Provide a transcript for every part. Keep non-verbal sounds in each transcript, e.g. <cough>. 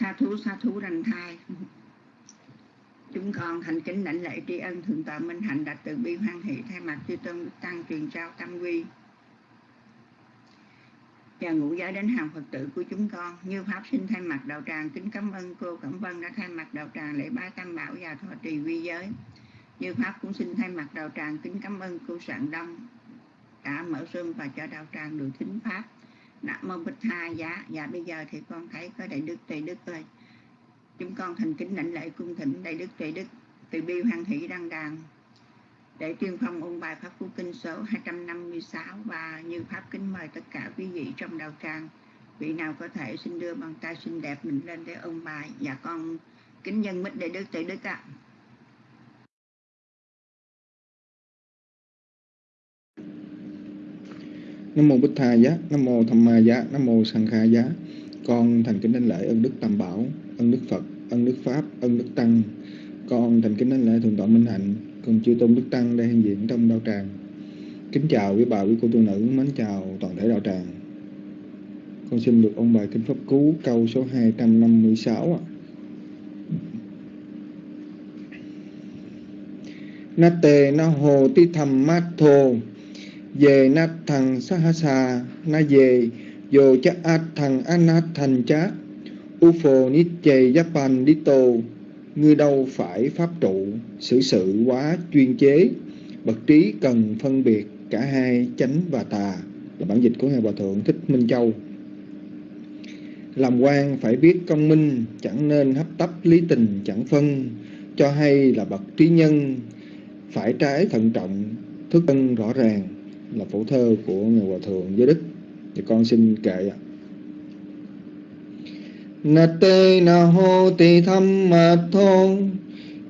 sa thú sa thú đành thai. Chúng con thành kính lãnh lễ tri ân thượng tọa minh hạnh đạt từ bi hoan hỷ thay mặt chư tôn tăng truyền trao tâm quy. Và ngũ giới đến hàng Phật tử của chúng con, như Pháp sinh thay mặt đạo tràng, kính cảm ơn cô Cẩm Vân đã thay mặt đạo tràng lễ bái tam bảo và thọ trì quy giới. Như Pháp cũng xin thay mặt đạo tràng, kính cảm ơn cô Sạn Đông đã mở sương và cho đạo tràng được thính Pháp. Nam mô Bích Tha giá Dạ bây giờ thì con thấy có Đại Đức Tề Đức ơi. Chúng con thành kính lãnh lễ cung thỉnh Đại Đức Tề Đức Từ bi hoan hỷ đăng đàn. Để tuyên phong ôn bài Pháp Phú Kinh số 256 và như Pháp kính mời tất cả quý vị trong đạo tràng. Vị nào có thể xin đưa bàn tay xinh đẹp mình lên để ôn bài. Và dạ con kính nhân mít đại đức tự đức ạ. Nam mô Bích Tha giá, Nam mô Tham Ma giá, Nam mô Sang Kha giá. Con thành kính đánh lễ ân đức Tam Bảo, ân đức Phật, ân đức Pháp, ân đức Tăng. Con thành kính đánh lễ thượng tọa Minh Hạnh, cùng chư tôn đức tăng đang hiện diện trong đạo tràng kính chào quý bà quý cô tu nữ mến chào toàn thể đạo tràng con xin được ôn bài kinh pháp cú câu số 256 ạ na tề na hồ ti thầm mát thô về na thằng sa ha sa na về, vô cha a thằng anat thành chát ufo nít chề japan đi tô ngươi đâu phải pháp trụ, xử sự quá chuyên chế, bậc trí cần phân biệt, cả hai chánh và tà, là bản dịch của ngài hòa thượng thích minh châu. Làm quan phải biết công minh, chẳng nên hấp tấp lý tình, chẳng phân, cho hay là bậc trí nhân, phải trái thận trọng, thức tân rõ ràng là phổ thơ của ngài hòa thượng giới đức. Thì con xin kệ ạ. Na tê na hô tỳ tham ma thô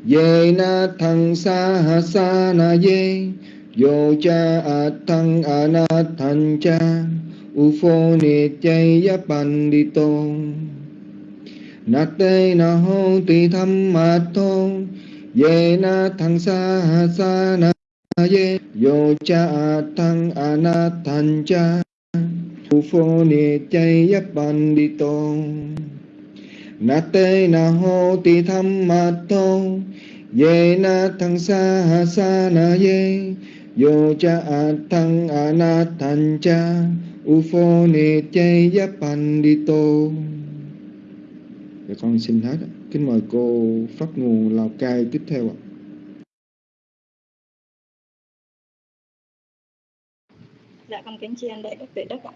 ye na thăng sa ha sa na ye yo cha a thăng a na thanh cha, u phô ni chay ya pan đi tô na tê na hô tỳ tham ma thô ye na thăng sa ha sa na ye yo cha a thăng cha phô ni chay yap pan đi na te na ho ti tham ma to ye na thăng sa ha sa na ye. Yo cha a thăng cha phô ni chay yap pan đi Dạ con xin hết Kính mời cô Pháp Nguồn Lào Cai tiếp theo ạ. Dạ con kính tri ân đại Đức Tuệ Đức ạ.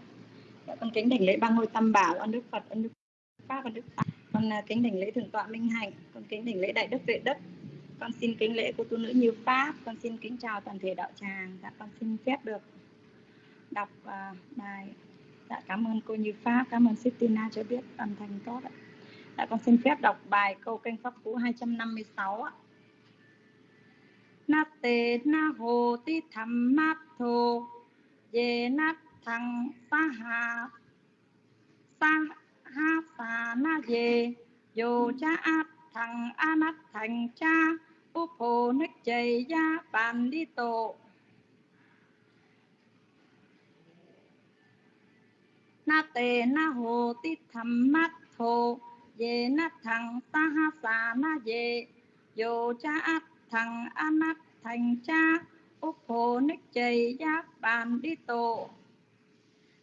Dạ con kính đảnh lễ ba ngôi tam bảo ơn Đức Phật, ơn Đức Pháp, ơn Đức Tăng con à, kính đảnh lễ thượng tọa minh hạnh con kính đảnh lễ đại đức tuệ đức. Con xin kính lễ cô tu nữ như pháp. Con xin kính chào toàn thể đạo tràng. Dạ con xin phép được đọc uh, bài. Dạ cảm ơn cô như pháp. Cảm ơn Sistina cho biết âm thanh tốt ạ. Dạ con xin phép đọc bài câu kênh pháp cú 256 ạ. Na tê na hồ ti tham mát thô ye nát thằng ta hà ta ha ta na ye yo cha áp thằng anat thành cha upo ních chầy ya bàn đi tổ na tề na hồ ti tham mát thô ye na thằng ta ha sa na ye yo cha áp thằng anat thành cha upo nách chầy giáp bàn đi tổ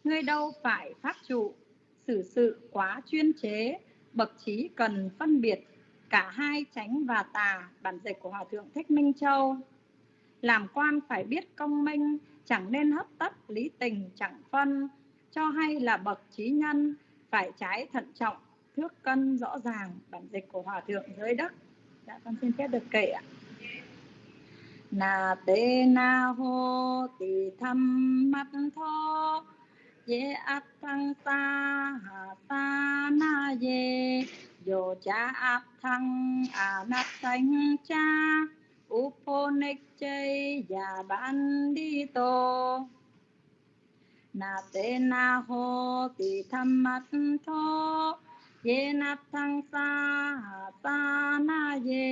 ngươi đâu phải pháp trụ xử sự quá chuyên chế, bậc trí cần phân biệt cả hai tránh và tà, bản dịch của hòa thượng thích minh châu. Làm quan phải biết công minh, chẳng nên hấp tấp lý tình, chẳng phân. Cho hay là bậc trí nhân, phải trái thận trọng, thước cân rõ ràng, bản dịch của hòa thượng giới đất dạ con xin phép được kể ạ na te na ho tỳ tham mắt tho ye áp thăng sa hà sa na ye yo cha áp thăng a nát thanh cha uponik chay ya ban đi tô. Na te na ho ti tham mat tho ye nát thăng sa hà sa na ye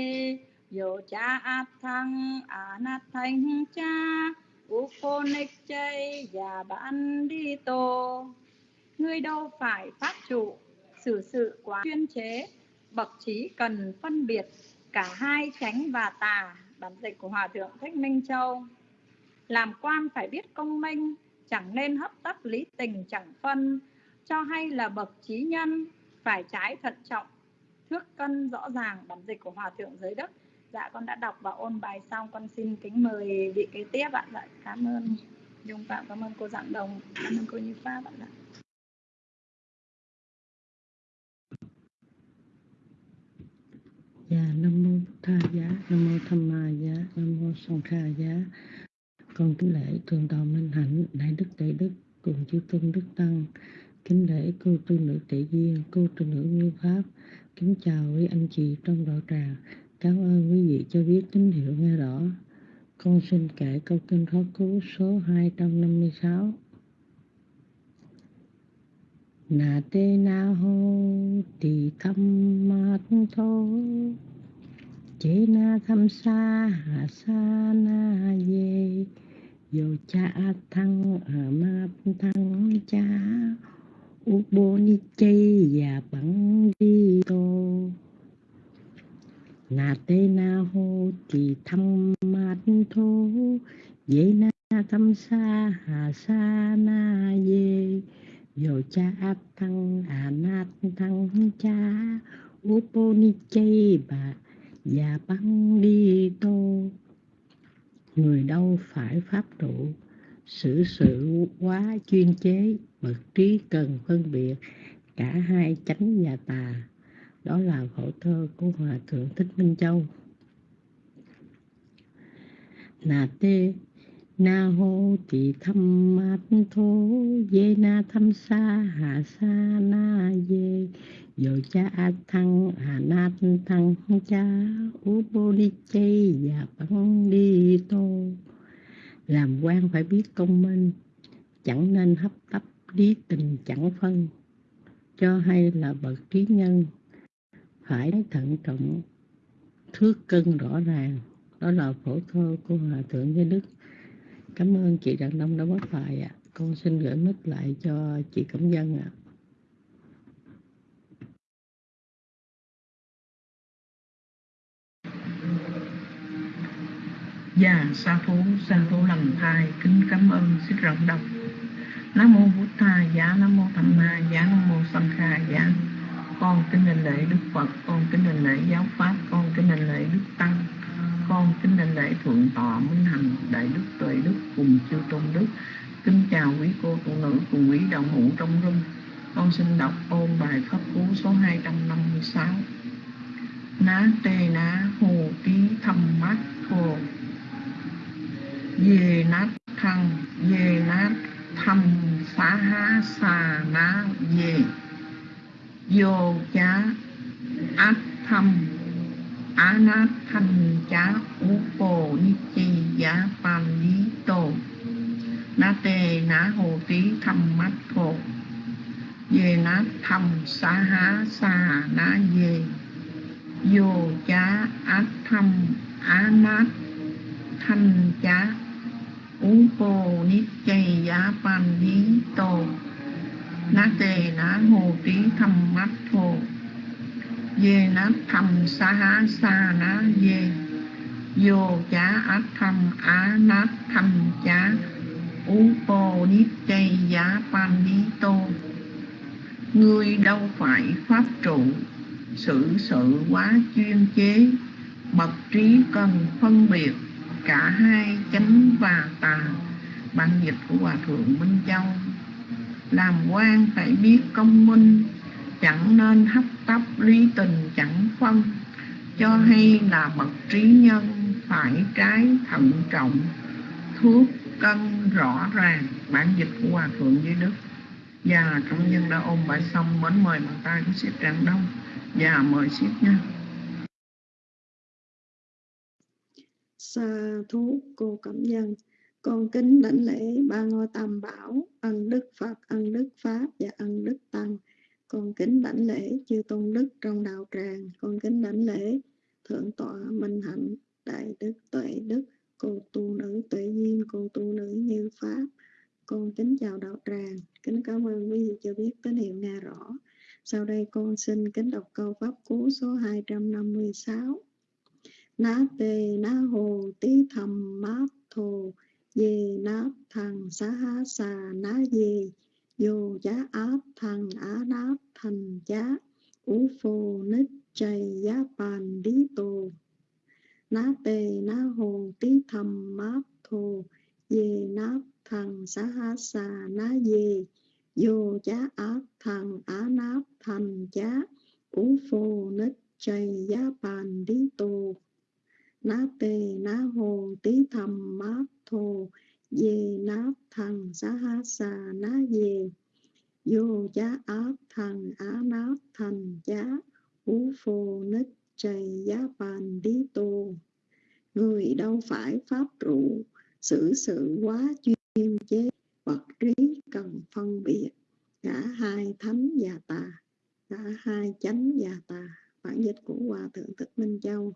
yo cha áp thăng a nát thanh cha Uphonic chay và bạn đi tô. Ngươi đâu phải pháp trụ, xử sự quá chuyên chế bậc trí cần phân biệt cả hai chánh và tà bản dịch của hòa thượng thích minh châu. Làm quan phải biết công minh chẳng nên hấp tấp lý tình chẳng phân cho hay là bậc trí nhân phải trái thận trọng thước cân rõ ràng bản dịch của hòa thượng giới đức dạ con đã đọc và ôn bài xong con xin kính mời vị kế tiếp ạ dạ cảm ơn dung phạm cảm ơn cô dạng đồng cảm ơn cô như pháp ạ dạ. Dạ, Nam Mô Tha Giá, Nam Mô Tham Ma Giá, Nam Mô Song Kha Giá. Con kính lễ Thượng Tọa Minh Hạnh, Đại Đức Đại Đức, cùng chư Tôn Đức Tăng. Kính lễ cô tu nữ Tệ Duyên, cô tu nữ Như Pháp. Kính chào quý anh chị trong đạo tràng. Cảm ơn quý vị cho biết tín hiệu nghe rõ. Con xin kể câu kinh khó cứu số 256. nà te na hô ti thăm ma thô chế na tham sa hà sa na ye yo cha thăng ở ma thăng cha u bô ni chay và bằng đi tô na te na ho ti tham ma tho ye na tham sa ha sa na ye Yo cha thăng à nát thăng cha Uponichai bà và băng đi tô. Người đâu phải pháp trụ, xử sự quá chuyên chế, bậc trí cần phân biệt, cả hai chánh và tà đó là khổ thơ của hòa thượng thích minh châu. Nà tê, na hô tỳ thăm mát thô, dê na thăm sa, hà sa na dê, dồ cha a thăng, hà na thăng cha u bô ni chê và bắn đi tô. Làm quan phải biết công minh, chẳng nên hấp tấp lý tình chẳng phân, cho hay là bậc trí nhân phải thận trọng thước cân rõ ràng đó là phổ thơ của hòa thượng với đức Cảm ơn chị Đặng Đông đã bắt bài ạ. À. Con xin gửi mít lại cho chị Cẩm Dân ạ. À. Dạ, sa thú, sa thú lần thai, kính cảm ơn, xin rộng đọc. Nam mô Bụt Thà, giá Nam mô Tham Ma, giá Nam mô Sanh Kha, giá. Con kính đảnh lễ Đức Phật, con kính đảnh lễ giáo pháp, con kính đảnh lễ Đức Tăng, con kính đảnh lễ thượng tọa minh hạnh đại đức tuệ đức cùng chư tôn đức. Kính chào quý cô phụ nữ cùng quý đạo hữu trong rung. Con xin đọc ôn bài pháp cú số 256 ná tê ná hồ tí thâm mát thô. Dê nát thăng dê nát thâm xá há xà ná dê vô chá át thâm á nát thanh chá u bồ ni chi giá pan lý tô na tê na hồ tí thâm mắt thô về na thâm xá há xa na về vô chá át thâm á nát thanh chá u bồ ni chi giá pan lý tô na tề na hồ tí thầm mắt thô dê na thầm sa ha sa na dê. Vô chá át thầm á na thầm chá. U bồ nít chay giá pan ni tô. Ngươi đâu phải pháp trụ sự sự quá chuyên chế. Bậc trí cần phân biệt cả hai chánh và tà. Bản dịch của hòa thượng minh châu làm quan phải biết công minh, chẳng nên hấp tấp lý tình chẳng phân. Cho hay là bậc trí nhân phải trái thận trọng, thuốc cân rõ ràng. Bản dịch của hòa thượng dưới đức. Và công nhân đã ôm bài xong, mến mời bàn tay của siết tràng đông. Và mời siết nha. Sa thú cô cẩm nhân con kính đảnh lễ ba ngôi tam bảo, ân đức phật, ân đức pháp và ân đức tăng. Con kính đảnh lễ chư tôn đức trong đạo tràng. Con kính đảnh lễ thượng tọa minh hạnh, đại đức, tuệ đức, cô tu nữ, tuệ duyên, cô tu nữ như pháp. Con kính chào đạo tràng. Kính cảm ơn quý vị cho biết tín hiệu nghe rõ. Sau đây con xin kính đọc câu pháp cú số 256. Ná tê, ná hồ, tí thầm, mát thù Dê nát thằng xá há xà ná dê Vô giá áp thằng á náp thành giá, Ú phô nít chay giá bàn lý tù Ná tề ná hồ tí thầm máp thù Dê nát thằng xá há xà ná dê Vô giá áp thằng á náp thành giá, Ú phô nít chay giá bàn lý tù ná tề ná hồ tí thầm máp thù dê nát thần xá há xà ná dê vô giá áp thần, á nát thành giá ú phô nít trầy giá bàn đi tô người đâu phải pháp trụ xử sự quá chuyên chế, vật trí cần phân biệt. Cả hai thánh và tà, cả hai chánh và tà. Bản dịch của hòa thượng thích minh châu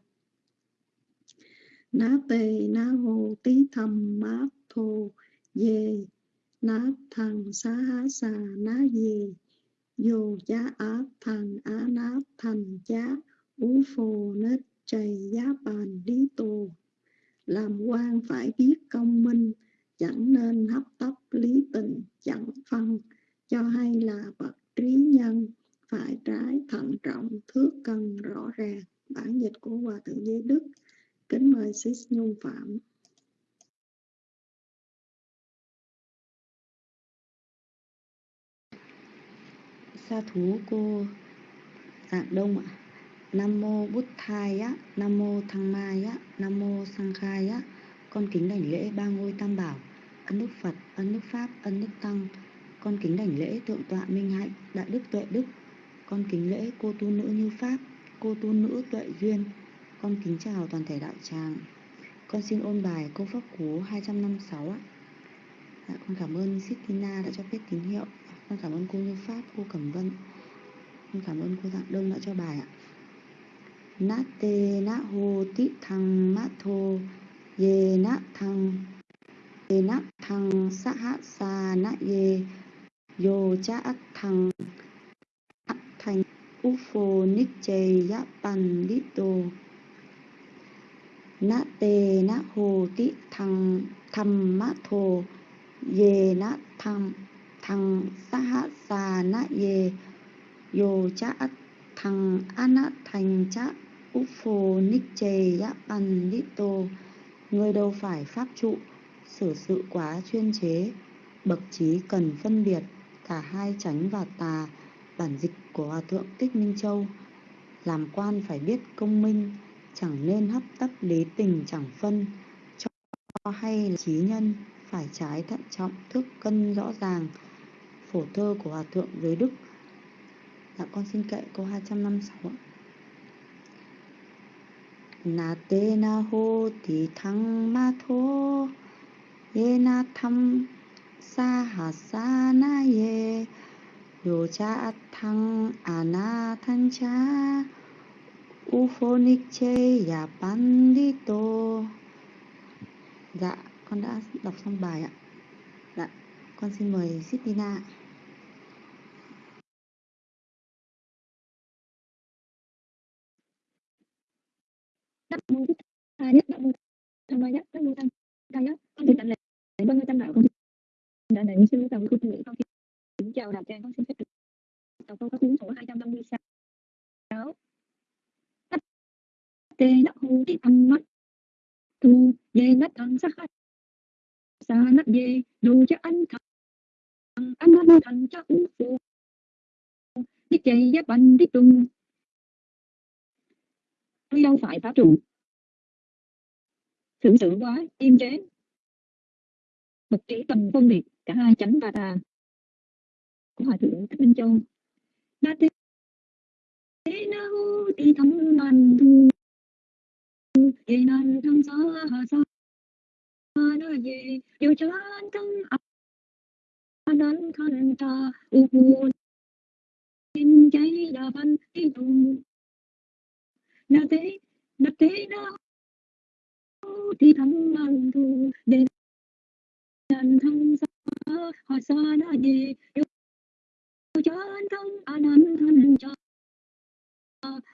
ná tê, ná hô, tí thầm mát thô, dê. Ná thằng, xá há, xà, ná dê. Vô chá, á, thằng, á, ná thành, chá, ú, phô, nết trầy giá, bàn, lý tù làm quan phải biết công minh, chẳng nên hấp tấp lý tình, chẳng phân. Cho hay là bậc trí nhân, phải trái thận trọng thước cân rõ ràng. Bản dịch của hòa thượng giới đức. Kính mời Sis Nhung Phạm. Sa thú cô Dạng Đông ạ. Nam mô Bút Thai á, Nam mô Thăng Mai á, Nam mô Sang Khai á. Con kính đảnh lễ ba ngôi tam bảo, ân đức Phật, ân đức Pháp, ân đức Tăng. Con kính đảnh lễ thượng tọa Minh Hạnh, đại đức tuệ đức. Con kính lễ cô tu nữ như Pháp, cô tu nữ tuệ duyên, con kính chào toàn thể đạo tràng. Con xin ôn bài câu pháp cú 256 ạ. Dạ, Con cảm ơn Sitina đã cho biết tín hiệu. Dạ, con cảm ơn cô Như Pháp, cô Cẩm Vân. Con cảm ơn cô Dạng Đông đã cho bài ạ. Nát tê nát hô tị thăng mát thô Yê nát thăng Yê nát thăng sát hạ sa nát yê Yô cha át thăng thành Ufo Niche Yapan Lito na tê na hồ tị thang tham ma thô ye na tham thang sa hạ sa na ye yo cha thang ana thành cha úp phô ních chê ya pan ni to người đâu phải pháp trụ, xử sự quá chuyên chế, bậc trí cần phân biệt, cả hai chánh và tà, bản dịch của hòa thượng tích minh châu, làm quan phải biết công minh chẳng nên hấp tấp lý tình chẳng phân. Cho hay là trí nhân, phải trái thận trọng, thức cân rõ ràng. Phổ thơ của hòa thượng giới đức. Dạ con xin kệ câu 256 na tê na hô thì thăng ma thô, ye na tham sa hà sa na ye. Yo cha thăng a na thanh cha Ufo ya Pandito Dạ, con đã đọc xong bài ạ. Dạ, con xin mời Sitina Nam mô nhất, Nam mô Tham Mai nhất, Nam mô Tham Thầy nhất. Con xin đảnh lễ Vâng, Tam Đạo con đảnh lễ sư tàu của thượng con xin dạ, chào đạo tràng con xin phép được tàu câu có cuốn sổ 256 trăm năm mươi sáu âm mắt tu dê nắc thân sắc khách sa nắc dê đồ cho anh thằng anh nó thành cho ú phụ đi chạy giá bánh đi tung tôi đâu phải phá trụ. Thưởng sự quá, im chế. Bậc trí cần phân biệt, cả hai chánh và tà. Của hòa thượng thích minh châu. Na thế na hô đi thấm man thu ye nan tham sa ha sa na ye yo chan tăng anh khan ta u pu in cháy đà văn đi tu na thế na thế na thì thắng mang thù để nan thân xa. Ha xa na gì yêu cho chân thân anh an thân cho.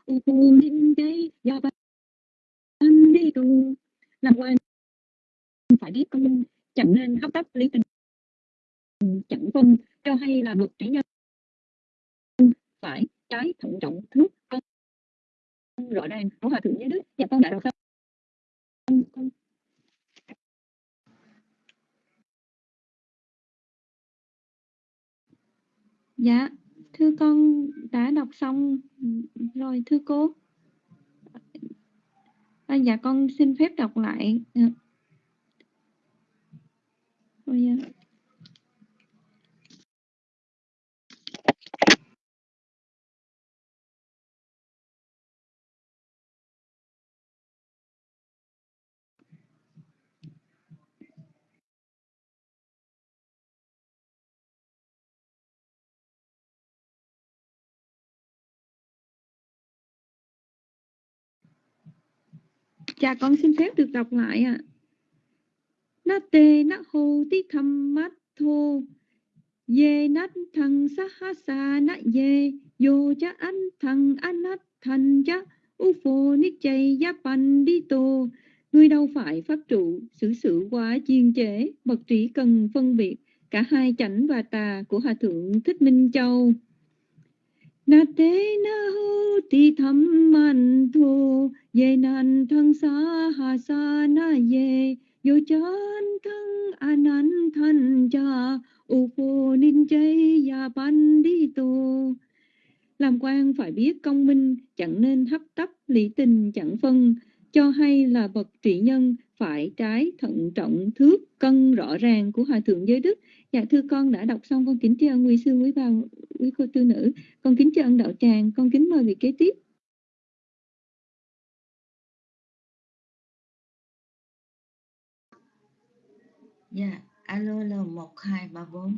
U phù ninh đây ya văn đi tu làm quên phải biết con chẳng nên hấp tấp lý tình. Chẳng phân cho hay là vượt trí nhân. Phải trái thận trọng thước con. Rõ ràng của hòa thượng giới đức dạ con đã đọc xong con Dạ, thưa con đã đọc xong rồi thưa cô. À, dạ con xin phép đọc lại. Dạ. Oh, yeah. Dạ con xin phép được đọc lại ạ. À. Na tê na hô tí thăm mát thô. Ye nát thằng sa ha sa na ye Yo cha an thằng anh nát thành cha U phô nít chay ya pan đi tô. Người đâu phải pháp trụ, xử sự quá chiên chế, Bậc trí cần phân biệt. Cả hai chảnh và tà của Hòa Thượng Thích Minh Châu na tế na hu ti tham man thu ye nan thăng sa ha sa na ye. Yo chan thăng anan than cha, u phô ninh chay ya ban đi tu. Làm quan phải biết công minh, chẳng nên hấp tấp lý tình chẳng phân cho hay là bậc trị nhân phải trái thận trọng thước cân rõ ràng của hòa thượng giới đức. Dạ thưa con đã đọc xong con kính chào quý sư, quý bà, quý cô tư nữ. Con kính chào ân đạo tràng, con kính mời vị kế tiếp. Dạ alo alo một hai ba bốn.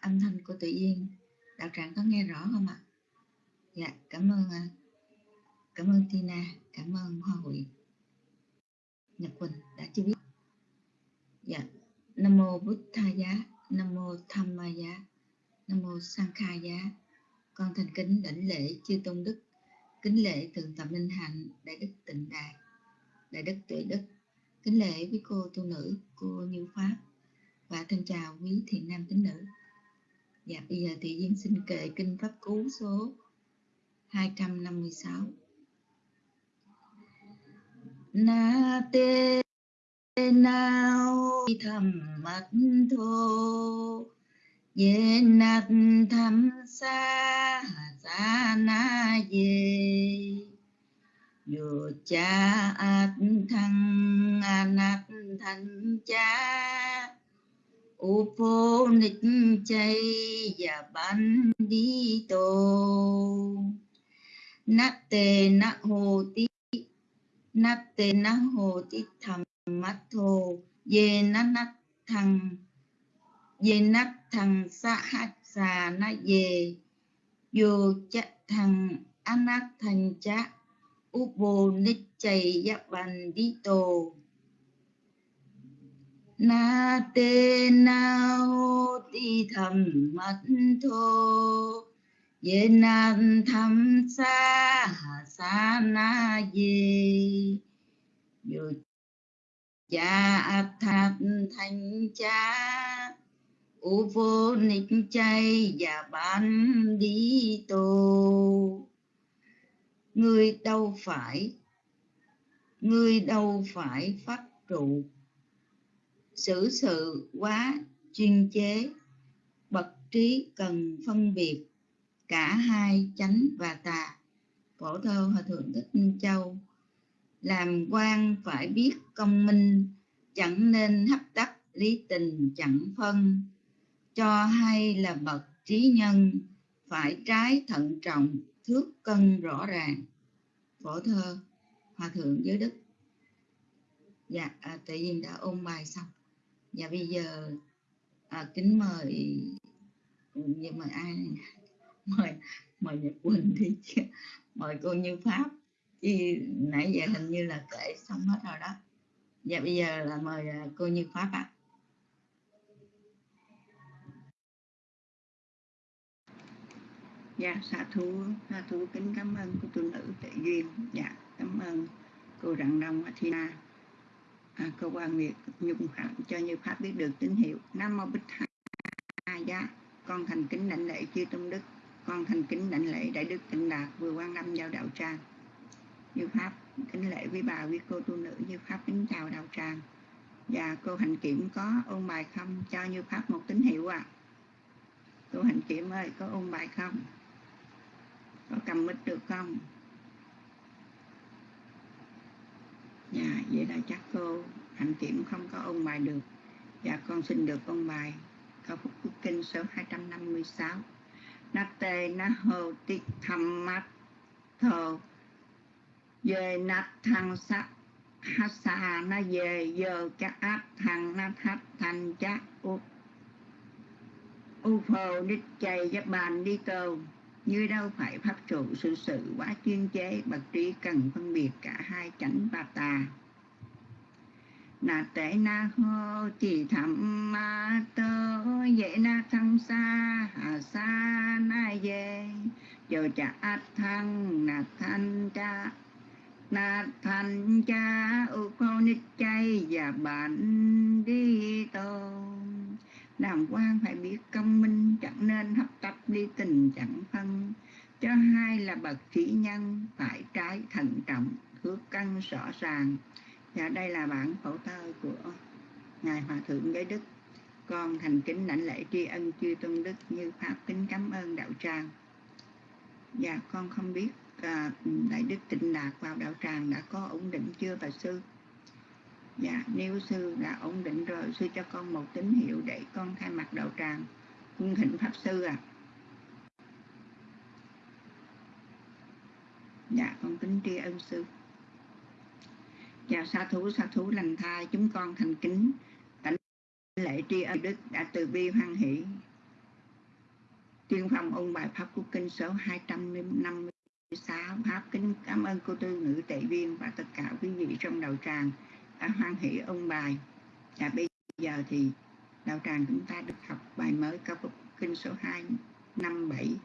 Âm thanh của tự nhiên. Đạo tràng có nghe rõ không ạ? Dạ cảm ơn à, cảm ơn tina cảm ơn hoa hội nhật quỳnh đã cho biết. Dạ. Nam mô bút tha giá, nam mô tham ma giá, nam mô sang kha giá. Con thành kính đảnh lễ chư tôn đức. Kính lễ thượng tọa minh hạnh, đại đức tịnh đạt đại đức tuệ đức. Kính lễ quý cô tu nữ, cô như pháp và thân chào quý thiện nam tín nữ. Dạ bây giờ thì duyên xin kệ kinh pháp cú số 256 na tê nào thầm mắt thô. Ye nat tham sa sa na ye. Yo cha at thăng à nát thanh cha. Upo nịch chay và ban đi tô. Nát te nát hồ tí nát tê Na hồ ti thầm mắt thô ye nát nát thằng ye nát thằng sa hát xà na ye yo cha thằng anat thành cha upo nít chay giáp ban đi tô na tê na ho ti thầm mắt thô ye nan tham sa sa na di yo cha thạt thành cha u vô nịch chay và bán đi tô người đâu phải, người đâu phải phát trụ. Xử sự quá chuyên chế, bậc trí cần phân biệt cả hai chánh và tà. Phổ thơ hòa thượng thích minh châu làm quan phải biết công minh chẳng nên hấp tấp lý tình chẳng phân. Cho hay là bậc trí nhân phải trái thận trọng thước cân rõ ràng. Phổ thơ hòa thượng giới đức. Dạ à, tự nhiên đã ôn bài xong. Và bây giờ à, kính mời nhưng mời ai mời mời nhật quỳnh đi chứ. Mời cô như pháp. Chứ nãy giờ hình như là kể xong hết rồi đó. Và bây giờ là mời à, cô như pháp ạ. À. dạ xa thú xa thú kính cảm ơn cô tu nữ tệ duyên. Dạ cảm ơn cô rạng đông athena à, cô quan nguyệt nhung phạm cho như pháp biết được tín hiệu. Nam mô bích hai giá dạ, con thành kính đảnh lễ chư tôn đức con thành kính đảnh lễ đại đức tịnh đạt vừa quan năm giao đạo tràng. Như pháp, kính lễ với bà với cô tu nữ. Như pháp, kính chào đạo tràng. Và cô hành kiểm có ôn bài không? Cho như pháp một tín hiệu à cô hành kiểm ơi, có ôn bài không? Có cầm mít được không? Dạ vậy là chắc cô hành kiểm không có ôn bài được. Dạ con xin được ôn bài. Câu phúc quốc kinh số 256 na tê na hồ ti tham mắt thờ về na thăng sắc, hát xa na về giờ chắc áp thằng na thắt thành chắc u u phô đích chay giáp bàn đi tàu như đâu phải pháp trụ sự sự quá chuyên chế, bậc trí cần phân biệt cả hai chánh và tà na tệ na hô, chỉ thầm ma tơ, dễ na thăng xa hà sa na về giờ chả át thăng na thanh cha na thanh cha u khô nít chay, và bạn đi tô làm quan phải biết công minh, chẳng nên hấp tấp đi tình chẳng phân. Cho hai là bậc trí nhân, phải trái thận trọng thước cân rõ ràng dạ đây là bản phổ thơ của ngài hòa thượng giới đức. Con thành kính đảnh lễ tri ân chư tôn đức như pháp kính cảm ơn đạo tràng. Và con không biết à, đại đức tịnh đạt vào đạo tràng đã có ổn định chưa bà sư? Dạ nếu sư đã ổn định rồi sư cho con một tín hiệu để con thay mặt đạo tràng. Cung thỉnh pháp sư à dạ con kính tri ân sư chào sa thú sa thú lành thai, chúng con thành kính. Cảnh lễ tri ân đức đã từ bi hoan hỷ. Tuyên phong ôn bài pháp quốc kinh số 256 pháp kính cảm ơn cô tư ngữ tệ viên và tất cả quý vị trong đầu tràng đã hoan hỷ ôn bài. Và bây giờ thì đạo tràng chúng ta được học bài mới cao phục kinh số 257 và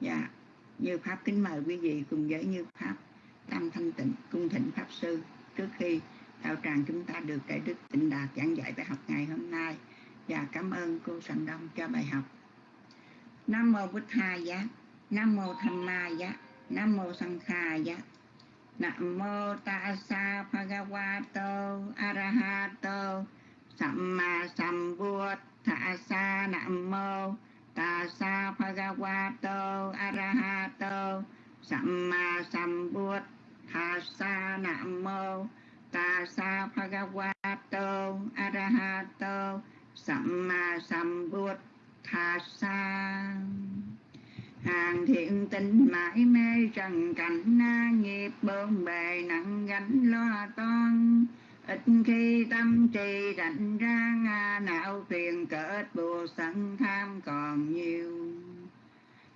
dạ, như pháp kính mời quý vị cùng với như pháp tam thanh tịnh, cung thịnh pháp sư trước khi đạo tràng chúng ta được đại đức tịnh đạt giảng dạy bài học ngày hôm nay. Và cảm ơn cô Sành Đông cho bài học. Nam mô Bích Tha Giá. Nam mô Tham Ma Giá. Nam mô Sang Kha Giá. Nam mô Tassa Bhagavato Arahato. Samma Sambuddhassa Nam mô Tassa Bhagavato Arahato. Samma Sambuddhassa Nam mô. Tassa Bhagavato. Arahato. Samma Sambuddhassa hàng thiện tinh mãi mê trần cảnh na nghiệp bơm bề nặng gánh lo toan. Ít khi tâm trì rảnh ra, nga não phiền cỡ bùa sẵn tham còn nhiều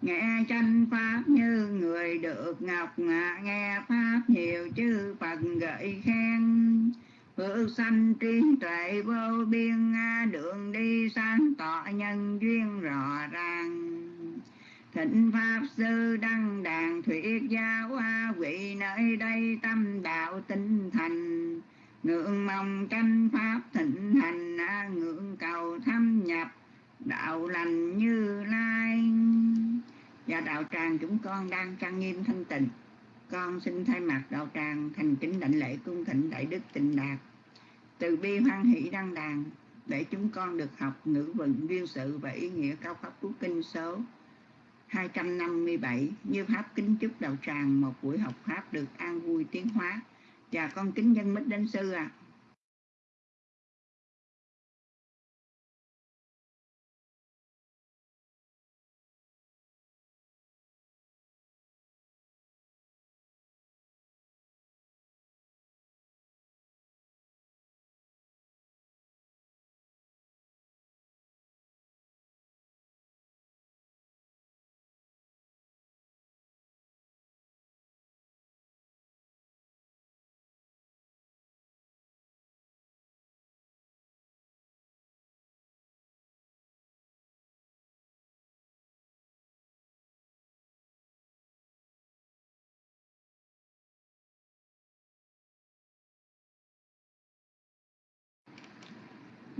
nghe tranh pháp như người được ngọc ngạ, nghe pháp nhiều chư phật gợi khen. Phước sanh trí tuệ vô biên đường đi sáng tỏ nhân duyên rõ ràng. Thịnh pháp sư đăng đàn thuyết giáo hoa, vị nơi đây tâm đạo tinh thành. Ngưỡng mong tranh pháp thịnh hành, ngưỡng cầu thâm nhập, đạo lành như lai và đạo tràng chúng con đang trang nghiêm thanh tịnh con xin thay mặt đạo tràng thành kính đảnh lễ cung thịnh đại đức tịnh đạt. Từ bi hoan hỷ đăng đàn, để chúng con được học ngữ vựng duyên sự và ý nghĩa cao pháp cứu kinh số 257 như pháp kính chúc đạo tràng một buổi học pháp được an vui tiến hóa. Và con kính dân mít đến sư à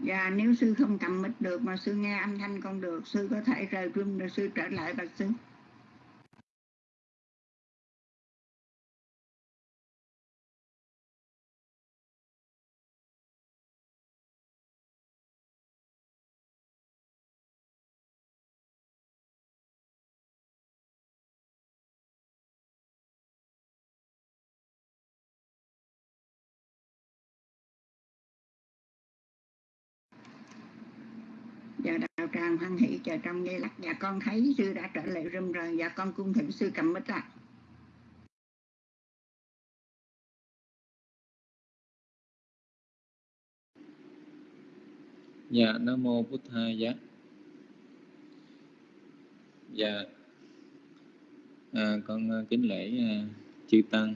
Dạ nếu sư không cầm mic được mà sư nghe âm thanh con được, sư có thể rời room rồi sư trở lại bạch sư đang hoan hỷ chờ trong giây lắc Dạ con thấy sư đã trở lại room rồi. Dạ con cung thỉnh sư cầm mít ạ Dạ Nam mô bút Thầy dạ Dạ. À, con à, kính lễ à, chư tăng.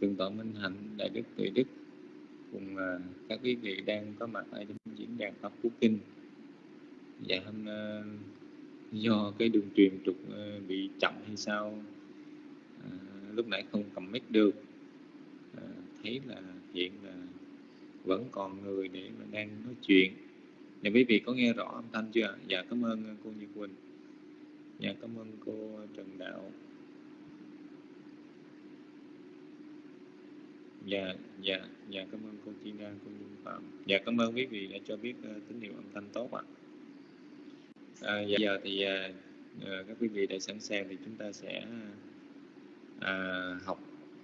Thượng tọa Minh Hạnh đại đức tuệ đức cùng ờ, các quý vị đang có mặt ở trong diễn đàn học quốc kinh. Dạ hôm ờ, do cái đường truyền trục ờ, bị chậm hay sao à, lúc nãy không cầm mic được à, thấy là hiện là vẫn còn người để mà đang nói chuyện. Dạ quý vị có nghe rõ âm thanh chưa dạ cảm ơn cô Như Quỳnh. Dạ cảm ơn cô Trần Đạo. Dạ dạ dạ cảm ơn cô Tina cô Nhung Phạm. Dạ cảm ơn quý vị đã cho biết uh, tín hiệu âm thanh tốt ạ. À, dạ, giờ thì uh, các quý vị đã sẵn sàng thì chúng ta sẽ uh, học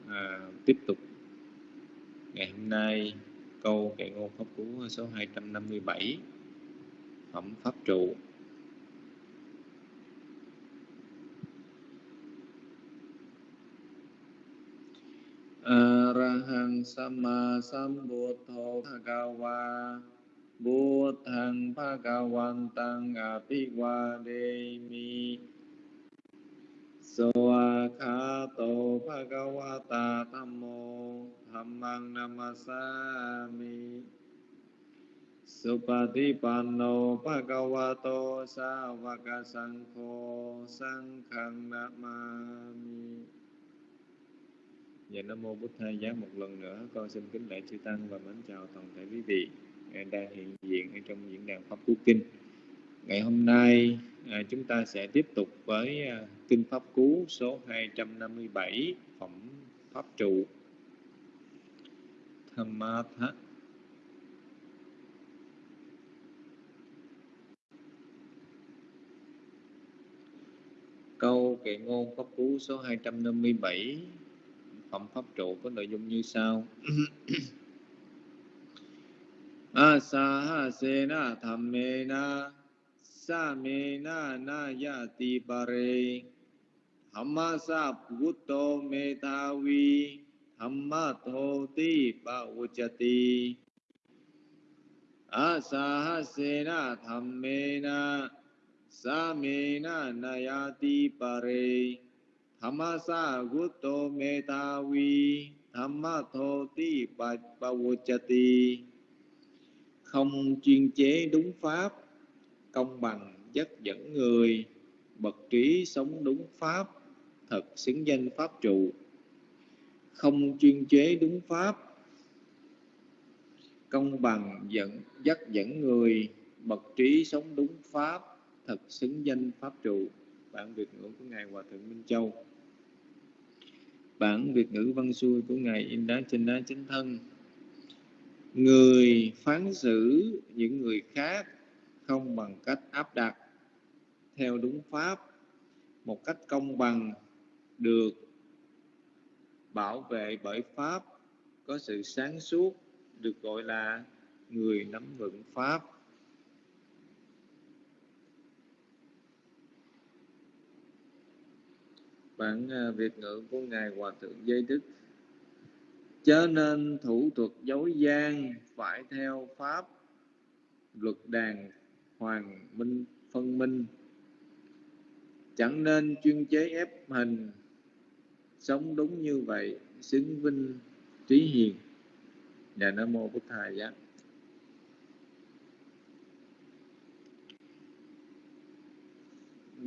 uh, tiếp tục. Ngày hôm nay câu kệ ngôn pháp cú số 257 phẩm pháp trụ. อะระหังสัมมาสัมพุทโธภะคะวาบุทังภะกวันตังอภิวาเดมิสวาคาโตภะกวาตาธรรมโมธรรมังนามัสสามิสุปฏิปันโนภะกวาโตสาวกสังโฆสังฆังนามามิ Dạ Nam Mô Bút Thầy, Giá một lần nữa, con xin kính lễ chư Tăng và mến chào toàn thể quý vị đang hiện diện ở trong diễn đàn Pháp Cú Kinh. Ngày hôm nay à, chúng ta sẽ tiếp tục với à, Kinh Pháp Cú số 257 Phẩm Pháp Trụ Thammatha Câu kệ ngôn Pháp Cú số 257 Phẩm Pháp Trụ có nội dung như sau. <coughs> Asahasena dhammena Samena nayati pare. Hammasa bhutto metavi Hammathoti pavujati Asahasena dhammena Samena nayati pare thamasa bhutto metavi Hammathoti pavujati không chuyên chế đúng pháp, công bằng dắt dẫn người, bậc trí sống đúng pháp, thật xứng danh pháp trụ. Không chuyên chế đúng pháp, công bằng dẫn, dắt dẫn người, bậc trí sống đúng pháp, thật xứng danh pháp trụ bản việt ngữ của ngài hòa thượng minh châu. Bản việt ngữ văn xuôi của ngài in đá trên đá chính thân. Người phán xử những người khác không bằng cách áp đặt. Theo đúng pháp, một cách công bằng được bảo vệ bởi pháp, có sự sáng suốt, được gọi là người nắm vững pháp. Bản ờ, việt ngữ của ngài hòa thượng giới đức. Chớ nên thủ thuật dối gian, phải theo pháp luật đàn hoàng minh, phân minh. Chẳng nên chuyên chế ép hình sống đúng như vậy, xứng vinh trí hiền. Và nam mô bổn thầy giá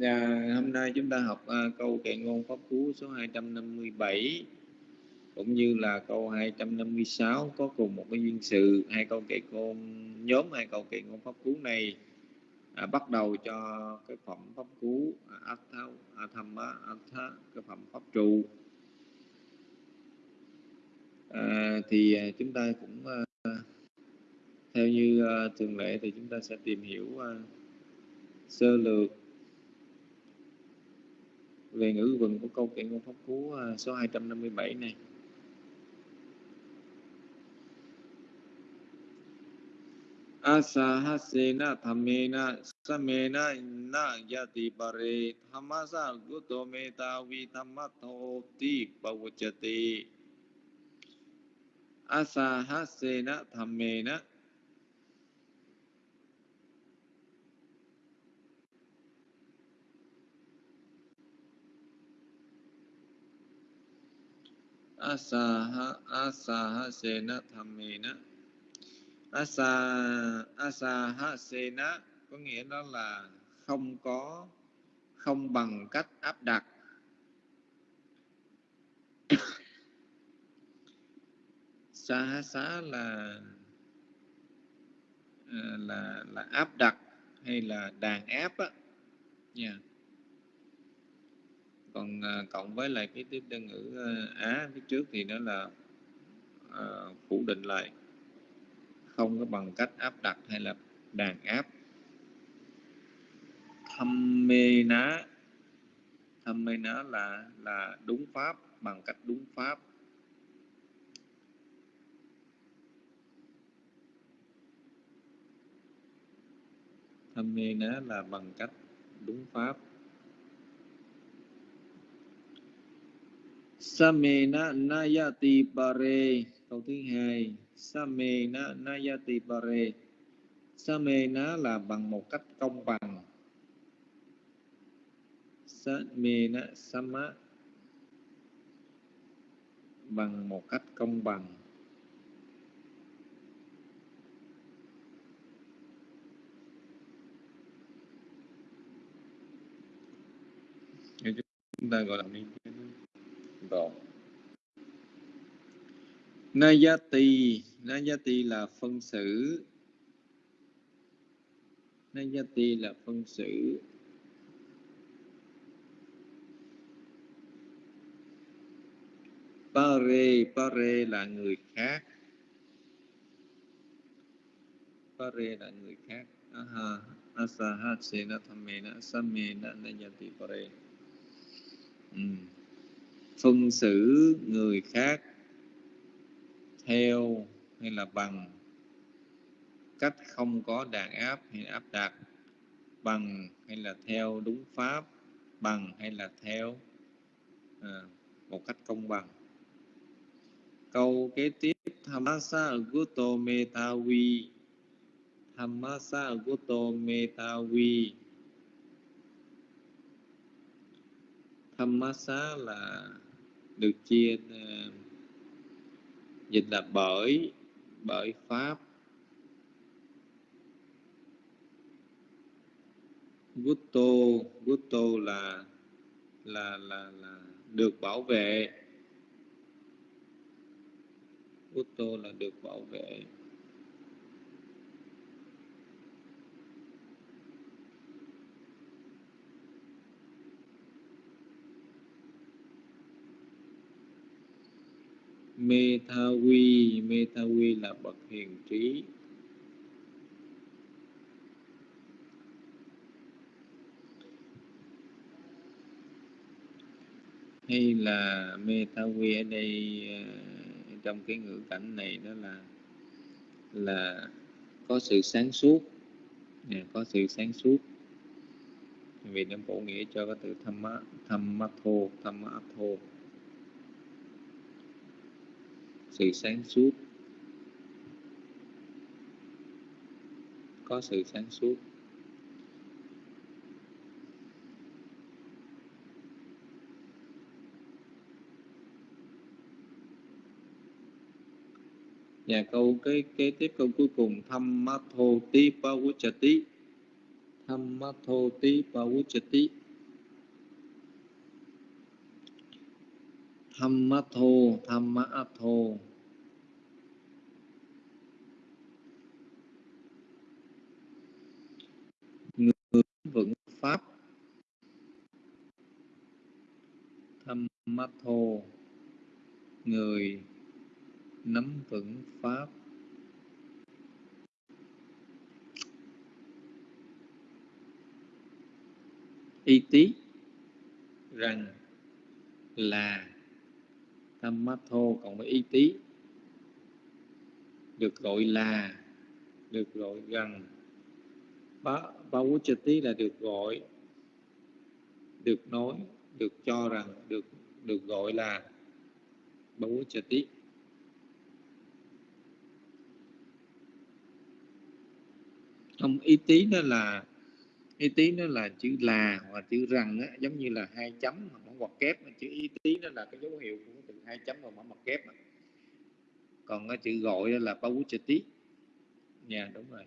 À, hôm nay chúng ta học à, câu kệ ngôn pháp cú số 257 cũng như là câu 256 có cùng một cái duyên sự. Hai câu kệ ngôn nhóm hai câu kệ ngôn pháp cú này à, bắt đầu cho cái phẩm pháp cú à, atha athamma atha cái phẩm pháp trụ. À, thì à, chúng ta cũng à, theo như à, thường lệ thì chúng ta sẽ tìm hiểu à, sơ lược về ngữ vần của câu chuyện của pháp cú à, số 257 này. Asahasena thamena samena na yati pare thamasa guto meta vi thammatho ti pavachati asahasena thamena asaha sena thamena. Asa asa sena có nghĩa đó là không có, không bằng cách áp đặt. <coughs> Sa xá là ờ, là là áp đặt hay là đàn áp á. Nha. yeah còn ờ, cộng với lại cái tiếp đơn ngữ ờ, á phía trước thì nó là à, phủ định lại. Không có bằng cách áp đặt hay là đàn áp. Thâm mê ná. Thâm mê ná là là đúng pháp bằng cách đúng pháp. Thâm mê ná là bằng cách đúng pháp. Samena nayati pare. Câu thứ hai. Samena nayati pare. Samena là bằng một cách công bằng. Samena sama. Bằng một cách công bằng. Chúng ta gọi là minh rồi Nayati. Nayati là phân xử. Nayati là phân xử. Pare. Pare là người khác. Pare là người khác. Aha. Asahat Sena, Thamena, Samena, Nayati, Pare. Ừ. Phân xử người khác theo hay là bằng cách không có đàn áp hay áp đặt bằng hay là theo đúng pháp bằng hay là theo à, một cách công bằng. Câu kế tiếp thamasa guto metawi thamasa guto metawi thamasa là được chia ờ, dịch là bởi bởi pháp. Gutto gutto là là là là được bảo vệ. Gutto là được bảo vệ. Mê tha quy mê tha quy là bậc hiền trí. Hay là mê tha quy ở đây ờ, trong cái ngữ cảnh này đó là là có sự sáng suốt. Có sự sáng suốt. Vì nó bổ nghĩa cho cái từ tham á thâm thô, tham thô sự sáng suốt. Có sự sáng suốt. Và câu cái kế tiếp câu cuối cùng tham ma thô tí pa tí tham ma thô tí pa tí thăm mắt thô thăm mắt thô vững pháp Thammatho người nắm vững pháp. Y tí rằng là tham mát thô, cộng với y tí, được gọi là, được gọi rằng ba ba tí là được gọi, được nói, được cho rằng, được được gọi là ba tí không y tí đó là y tí nó là chữ là hoặc chữ rằng á, giống như là hai chấm hoặc một ngoặc kép chữ y tí nó là cái dấu hiệu của từ hai chấm và mở ngoặc kép đó. còn cái chữ gọi là pa tí nhà đúng rồi.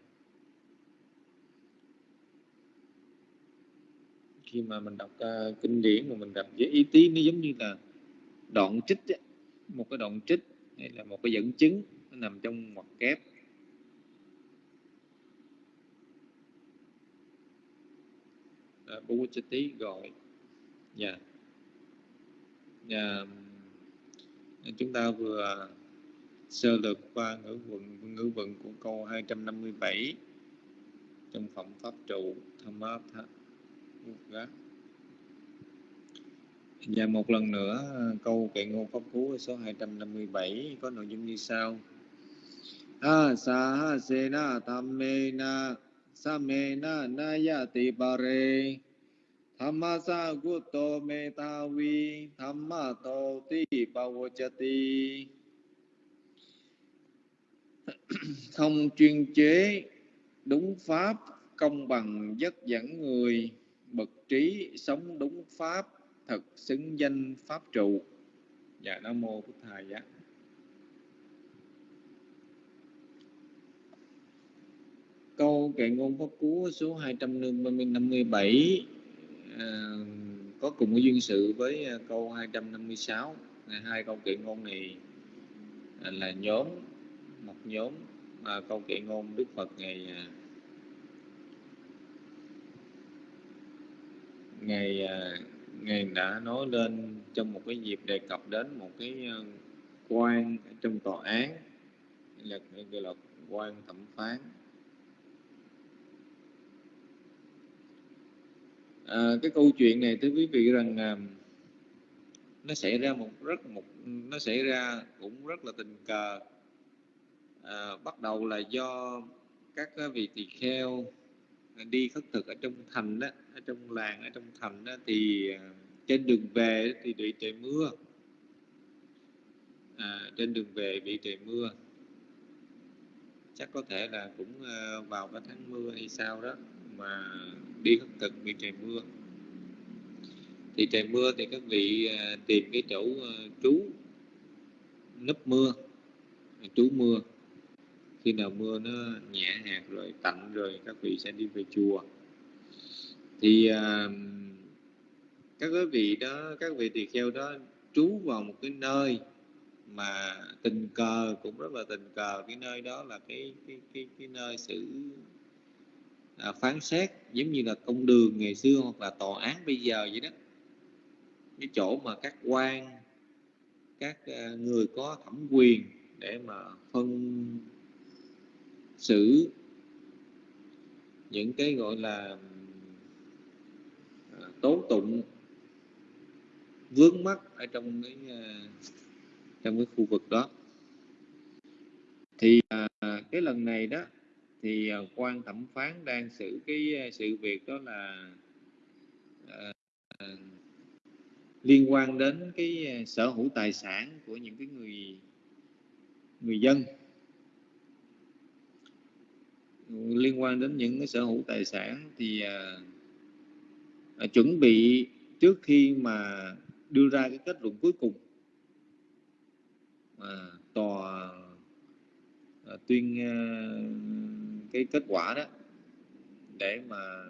Khi mà mình đọc uh, kinh điển mà mình đọc với ý tí nó giống như là đoạn trích ấy. một cái đoạn trích hay là một cái dẫn chứng nó nằm trong ngoặc kép à, Bhuchati gọi dạ yeah. yeah. chúng ta vừa à, sơ lược qua ngữ vận ngữ vận của câu 257 trong phẩm pháp trụ tham áp và một lần nữa, câu kệ ngôn pháp cú số 257 có nội dung như sau. A sa ha se na tham me na, sa me na na ya ti ba re. Tham ma sa gu to me ta vi, tham ma to ti pa wo cha ti. Không chuyên chế, đúng pháp, công bằng, dắt dẫn người trí sống đúng pháp thật xứng danh pháp trụ. Dạ nam mô phật thầy dạ câu kệ ngôn pháp cú số 257 à, có cùng cái duyên sự với à, câu 256 hai câu kệ ngôn này à, là nhóm một nhóm mà câu kệ ngôn Đức Phật ngày à, ngày à, ngày đã nói lên trong một cái dịp đề cập đến một cái ờ, quan trong tòa án là gọi là quan thẩm phán. À, cái câu chuyện này thưa quý vị rằng à, nó xảy ra một rất một nó xảy ra cũng rất là tình cờ. À, bắt đầu là do các vị tỳ kheo đi khất thực ở trong thành đó ở trong làng ở trong thành đó thì à, trên đường về thì bị trời mưa. À, trên đường về bị trời mưa. Chắc có thể là cũng à, vào cái tháng mưa hay sao đó mà đi khất thực bị trời mưa. Thì trời mưa thì các vị à, tìm cái chỗ trú nấp mưa trú mưa khi nào mưa nó nhẹ hạt rồi tạnh rồi các vị sẽ đi về chùa. Thì à, các quý vị đó các vị tỳ kheo đó trú vào một cái nơi mà tình cờ cũng rất là tình cờ. Cái nơi đó là cái cái cái, cái nơi xử à, phán xét giống như là công đường ngày xưa hoặc là tòa án bây giờ vậy đó. Cái chỗ mà các quan các à, người có thẩm quyền để mà phân xử những cái gọi là à, tố tụng vướng mắc ở trong cái à, trong cái khu vực đó. Thì à, cái lần này đó thì quan thẩm phán đang xử cái sự việc đó là à, liên quan đến cái sở hữu tài sản của những cái người người dân liên quan đến những cái sở hữu tài sản thì uh, chuẩn bị trước khi mà đưa ra cái kết luận cuối cùng à, tòa à, tuyên à, cái kết quả đó để mà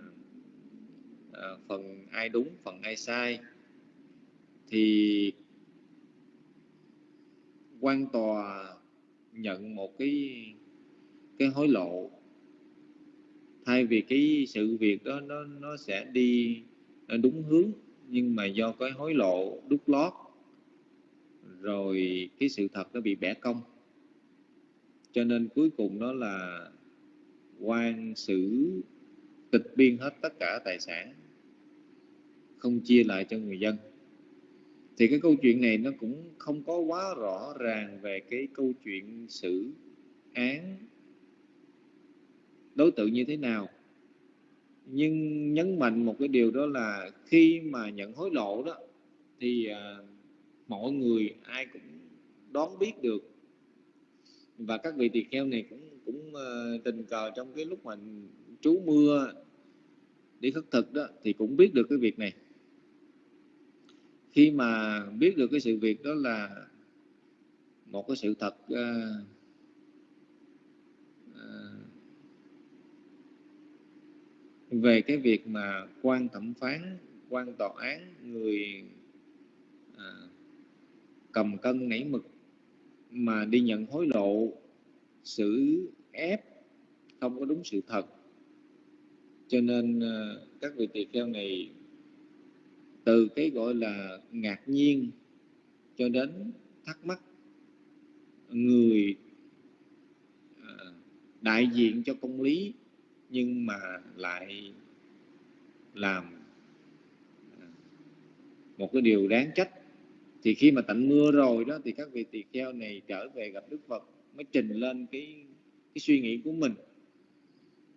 à, phần ai đúng phần ai sai thì quan tòa nhận một cái cái hối lộ thay vì cái sự việc đó, nó nó sẽ đi đúng hướng, nhưng mà do cái hối lộ đút lót, rồi cái sự thật nó bị bẻ cong. Cho nên cuối cùng đó là quan xử, tịch biên hết tất cả tài sản, không chia lại cho người dân. Thì cái câu chuyện này nó cũng không có quá rõ ràng về cái câu chuyện xử án đối tượng như thế nào. Nhưng nhấn mạnh một cái điều đó là khi mà nhận hối lộ đó thì à, mọi người ai cũng đoán biết được. Và các vị tỳ kheo này cũng cũng à, tình cờ trong cái lúc mà trú mưa đi khất thực đó thì cũng biết được cái việc này. Khi mà biết được cái sự việc đó là một cái sự thật uh, về cái việc mà quan thẩm phán quan tòa án người à, cầm cân nảy mực mà đi nhận hối lộ xử ép không có đúng sự thật. Cho nên à, các vị tỳ kheo này từ cái gọi là ngạc nhiên cho đến thắc mắc người à, đại diện cho công lý nhưng mà lại làm à, một cái điều đáng trách. Thì khi mà tạnh mưa rồi đó thì các vị tỳ kheo này trở về gặp đức phật mới trình lên cái cái suy nghĩ của mình.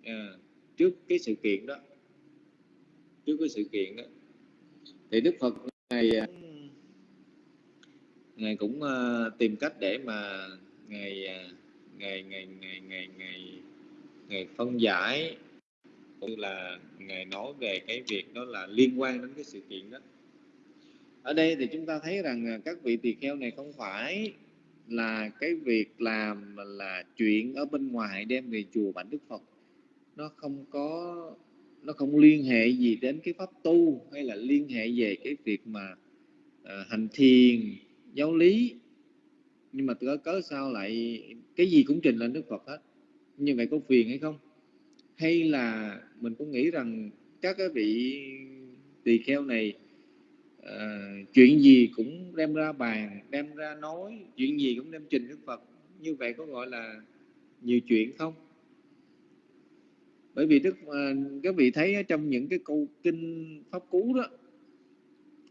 À, trước cái sự kiện đó trước cái sự kiện đó thì đức phật này à, ngài cũng uh, tìm cách để mà ngài uh, ngày ngày ngày ngày ngày ngày phân giải cũng như là ngài nói về cái việc đó là liên quan đến cái sự kiện đó. Ở đây thì chúng ta thấy rằng à, các vị tỳ kheo này không phải là cái việc làm là chuyện ở bên ngoài đem về chùa bản đức phật. Nó không có nó không liên hệ gì đến cái pháp tu hay là liên hệ về cái việc mà à, hành thiền giáo lý. Nhưng mà cớ cớ sao lại cái gì cũng trình lên đức phật hết như vậy có phiền hay không? Hay là mình có nghĩ rằng các cái vị tỳ kheo này uh, chuyện gì cũng đem ra bàn đem ra nói chuyện gì cũng đem trình đức phật. Như vậy có gọi là nhiều chuyện không? Bởi vì đức uh, các vị thấy trong những cái câu kinh pháp cú đó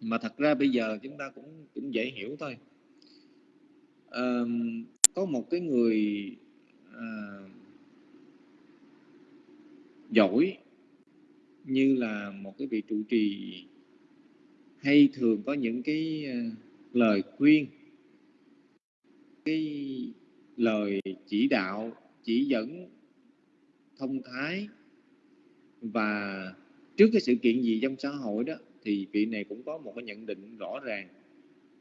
mà thật ra bây giờ chúng ta cũng cũng dễ hiểu thôi. Uh, có một cái người uh, giỏi như là một cái vị trụ trì hay thường có những cái ờ, lời khuyên cái lời chỉ đạo chỉ dẫn thông thái. Và trước cái sự kiện gì trong xã hội đó thì vị này cũng có một cái nhận định rõ ràng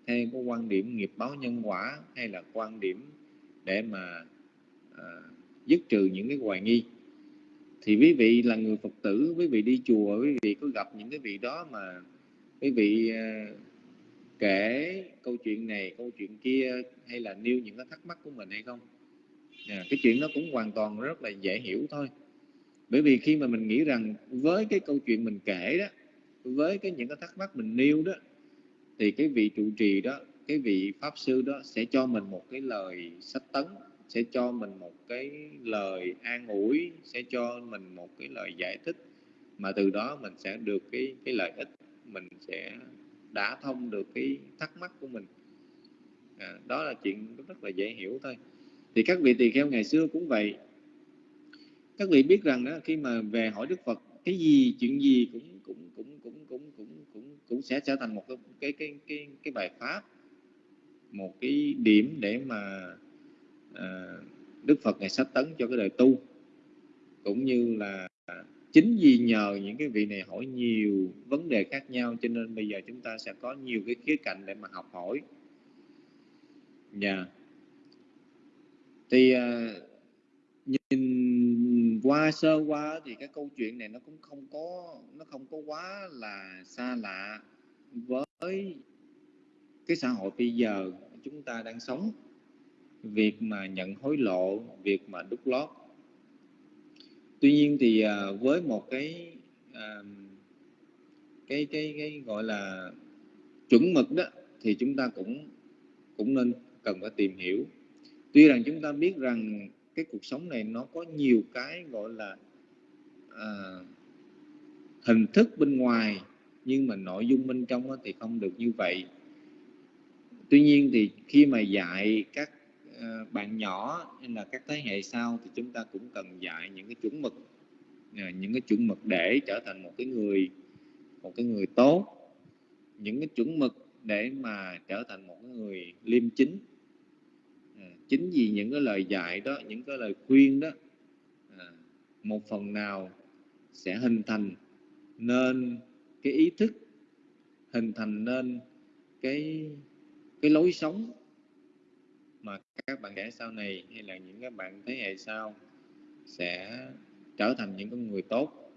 theo có quan điểm nghiệp báo nhân quả hay là quan điểm để mà à, dứt trừ những cái hoài nghi thì quý vị là người phật tử quý vị đi chùa quý vị có gặp những cái vị đó mà quý vị à, kể câu chuyện này câu chuyện kia hay là nêu những cái thắc mắc của mình hay không? À, cái chuyện nó cũng hoàn toàn rất là dễ hiểu thôi. Bởi vì khi mà mình nghĩ rằng với cái câu chuyện mình kể đó với cái những cái thắc mắc mình nêu đó thì cái vị trụ trì đó cái vị pháp sư đó sẽ cho mình một cái lời sách tấn sẽ cho mình một cái lời an ủi sẽ cho mình một cái lời giải thích. Mà từ đó mình sẽ được cái cái lợi ích mình sẽ đã thông được cái thắc mắc của mình. À, đó là chuyện rất là dễ hiểu thôi. Thì các vị tỳ kheo ngày xưa cũng vậy. Các vị biết rằng đó khi mà về hỏi đức phật cái gì chuyện gì cũng cũng cũng cũng cũng cũng cũng cũng sẽ trở thành một cái cái cái cái, cái bài pháp một cái điểm để mà à, đức phật ngày sách tấn cho cái đời tu. Cũng như là chính vì nhờ những cái vị này hỏi nhiều vấn đề khác nhau cho nên bây giờ chúng ta sẽ có nhiều cái khía cạnh để mà học hỏi. Nhà yeah. thì uh, nhìn qua sơ qua thì cái câu chuyện này nó cũng không có nó không có quá là xa lạ với cái xã hội bây giờ chúng ta đang sống việc mà nhận hối lộ việc mà đúc lót. Tuy nhiên thì à, với một cái à, cái cái cái gọi là chuẩn mực đó thì chúng ta cũng cũng nên cần phải tìm hiểu. Tuy rằng chúng ta biết rằng cái cuộc sống này nó có nhiều cái gọi là à, hình thức bên ngoài nhưng mà nội dung bên trong thì không được như vậy. Tuy nhiên thì khi mà dạy các Ờ, bạn nhỏ hay là các thế hệ sau thì chúng ta cũng cần dạy những cái chuẩn mực ờ, những cái chuẩn mực để trở thành một cái người, một cái người tốt. Những cái chuẩn mực để mà trở thành một người liêm chính. Ờ, chính vì những cái lời dạy đó, những cái lời khuyên đó một phần nào sẽ hình thành nên cái ý thức, hình thành nên cái cái lối sống các bạn trẻ sau này hay là những các bạn thế hệ sau sẽ trở thành những con người tốt.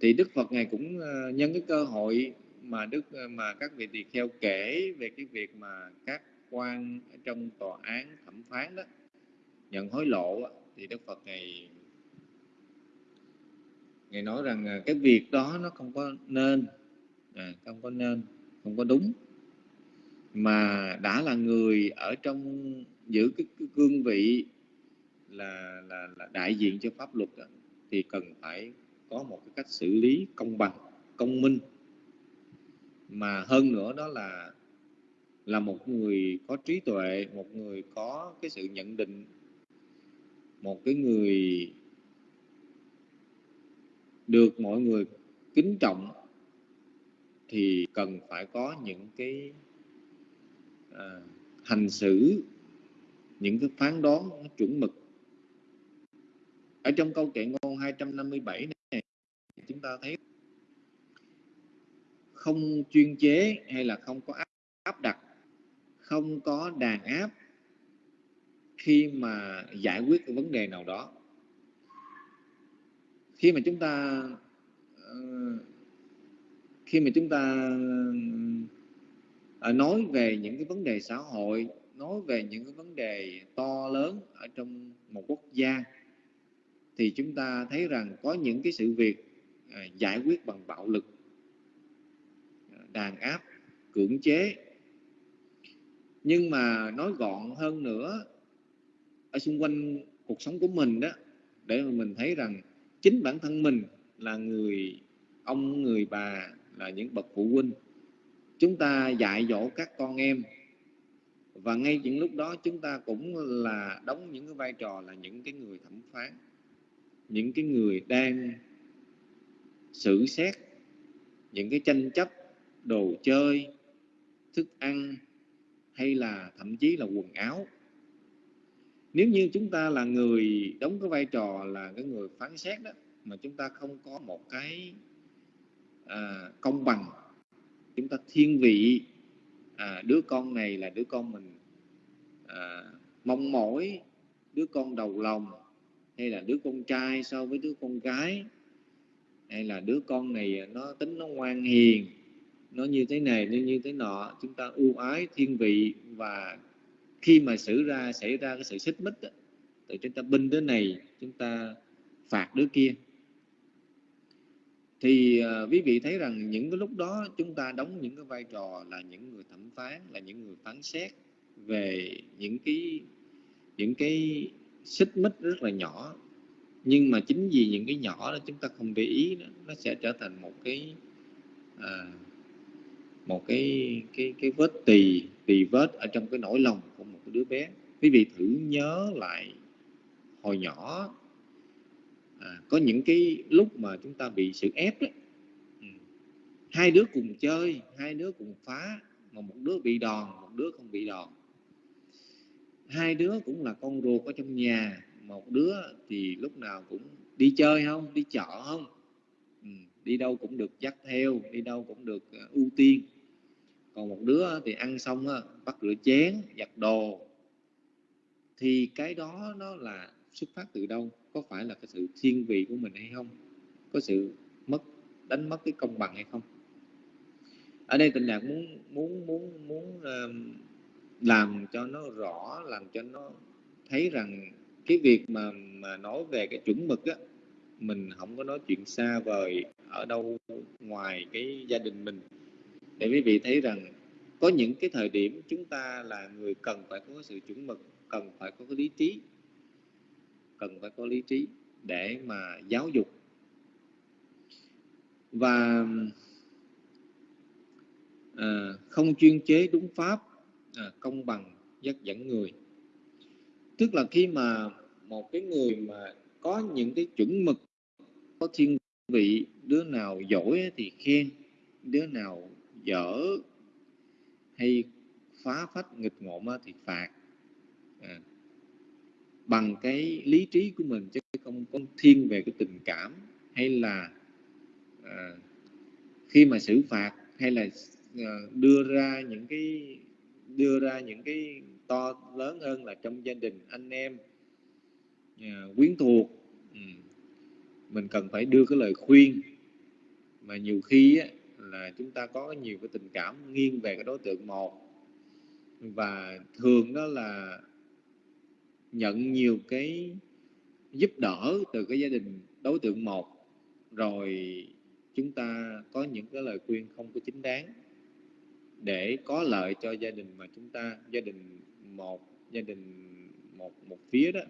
Thì Đức Phật ngài cũng ờ, nhân cái cơ hội mà Đức ờ, mà các vị tỳ kheo kể về cái việc mà các quan ở trong tòa án thẩm phán đó nhận hối lộ thì Đức Phật ngài ngài nói rằng ờ, cái việc đó nó không có nên à, không có nên không có đúng. Mà đã là người ở trong giữ cái, cái cương vị là, là là đại diện cho pháp luật đó, thì cần phải có một cái cách xử lý công bằng công minh. Mà hơn nữa đó là là một người có trí tuệ một người có cái sự nhận định một cái người được mọi người kính trọng thì cần phải có những cái à, hành xử những cái phán đoán nó chuẩn mực. Ở trong câu kệ ngôn 257 này chúng ta thấy không chuyên chế hay là không có áp, áp đặt không có đàn áp khi mà giải quyết cái vấn đề nào đó. Khi mà chúng ta ờ, khi mà chúng ta ờ, nói về những cái vấn đề xã hội nói về những cái vấn đề to lớn ở trong một quốc gia, thì chúng ta thấy rằng có những cái sự việc à, giải quyết bằng bạo lực à, đàn áp, cưỡng chế. Nhưng mà nói gọn hơn nữa, ở xung quanh cuộc sống của mình đó, để mà mình thấy rằng chính bản thân mình là người ông, người bà, là những bậc phụ huynh, chúng ta dạy dỗ các con em và ngay những lúc đó chúng ta cũng là đóng những cái vai trò là những cái người thẩm phán những cái người đang xử xét những cái tranh chấp đồ chơi thức ăn hay là thậm chí là quần áo. Nếu như chúng ta là người đóng cái vai trò là cái người phán xét đó mà chúng ta không có một cái à, công bằng chúng ta thiên vị à, đứa con này là đứa con mình à, mong mỏi đứa con đầu lòng hay là đứa con trai so với đứa con gái hay là đứa con này à, nó tính nó ngoan hiền nó như thế này nó như thế nọ chúng ta ưu ái thiên vị và khi mà xảy ra xảy ra cái sự xích mích đó, thì chúng ta binh đứa này chúng ta phạt đứa kia thì uh, quý vị thấy rằng những cái lúc đó chúng ta đóng những cái vai trò là những người thẩm phán là những người phán xét về những cái những cái xích mích rất là nhỏ. Nhưng mà chính vì những cái nhỏ đó chúng ta không để ý đó, nó sẽ trở thành một cái à, một cái cái cái vết tỳ tỳ vết ở trong cái nỗi lòng của một đứa bé. Quý vị thử nhớ lại hồi nhỏ à, có những cái lúc mà chúng ta bị sự ép đấy ừ. hai đứa cùng chơi hai đứa cùng phá mà một đứa bị đòn một đứa không bị đòn. Hai đứa cũng là con ruột ở trong nhà một đứa thì lúc nào cũng đi chơi không đi chợ không? Ừ. đi đâu cũng được dắt theo đi đâu cũng được ờ, ưu tiên. Còn một đứa thì ăn xong á, bắt rửa chén giặt đồ. Thì cái đó nó là xuất phát từ đâu? Có phải là cái sự thiên vị của mình hay không? Có sự mất đánh mất cái công bằng hay không? Ở đây tình đạt muốn muốn muốn muốn uh, làm cho nó rõ làm cho nó thấy rằng cái việc mà mà nói về cái chuẩn mực á mình không có nói chuyện xa vời ở đâu ngoài cái gia đình mình. Để quý vị thấy rằng có những cái thời điểm chúng ta là người cần phải có sự chuẩn mực cần phải có cái lý trí cần phải có lý trí để mà giáo dục. Và à, không chuyên chế đúng pháp à, công bằng dắt dẫn người. Tức là khi mà một cái người mà có những cái chuẩn mực có thiên vị đứa nào giỏi thì khen đứa nào dở hay phá phách nghịch ngộm thì phạt. À, bằng cái lý trí của mình chứ không có thiên về cái tình cảm hay là à, khi mà xử phạt hay là à, đưa ra những cái đưa ra những cái to lớn hơn là trong gia đình anh em à, quyến thuộc. Ừ. mình cần phải đưa cái lời khuyên. Mà nhiều khi á, là chúng ta có nhiều cái tình cảm nghiêng về cái đối tượng một. Và thường đó là nhận nhiều cái giúp đỡ từ cái gia đình đối tượng một rồi chúng ta có những cái lời khuyên không có chính đáng để có lợi cho gia đình mà chúng ta, gia đình một, gia đình một một phía đó,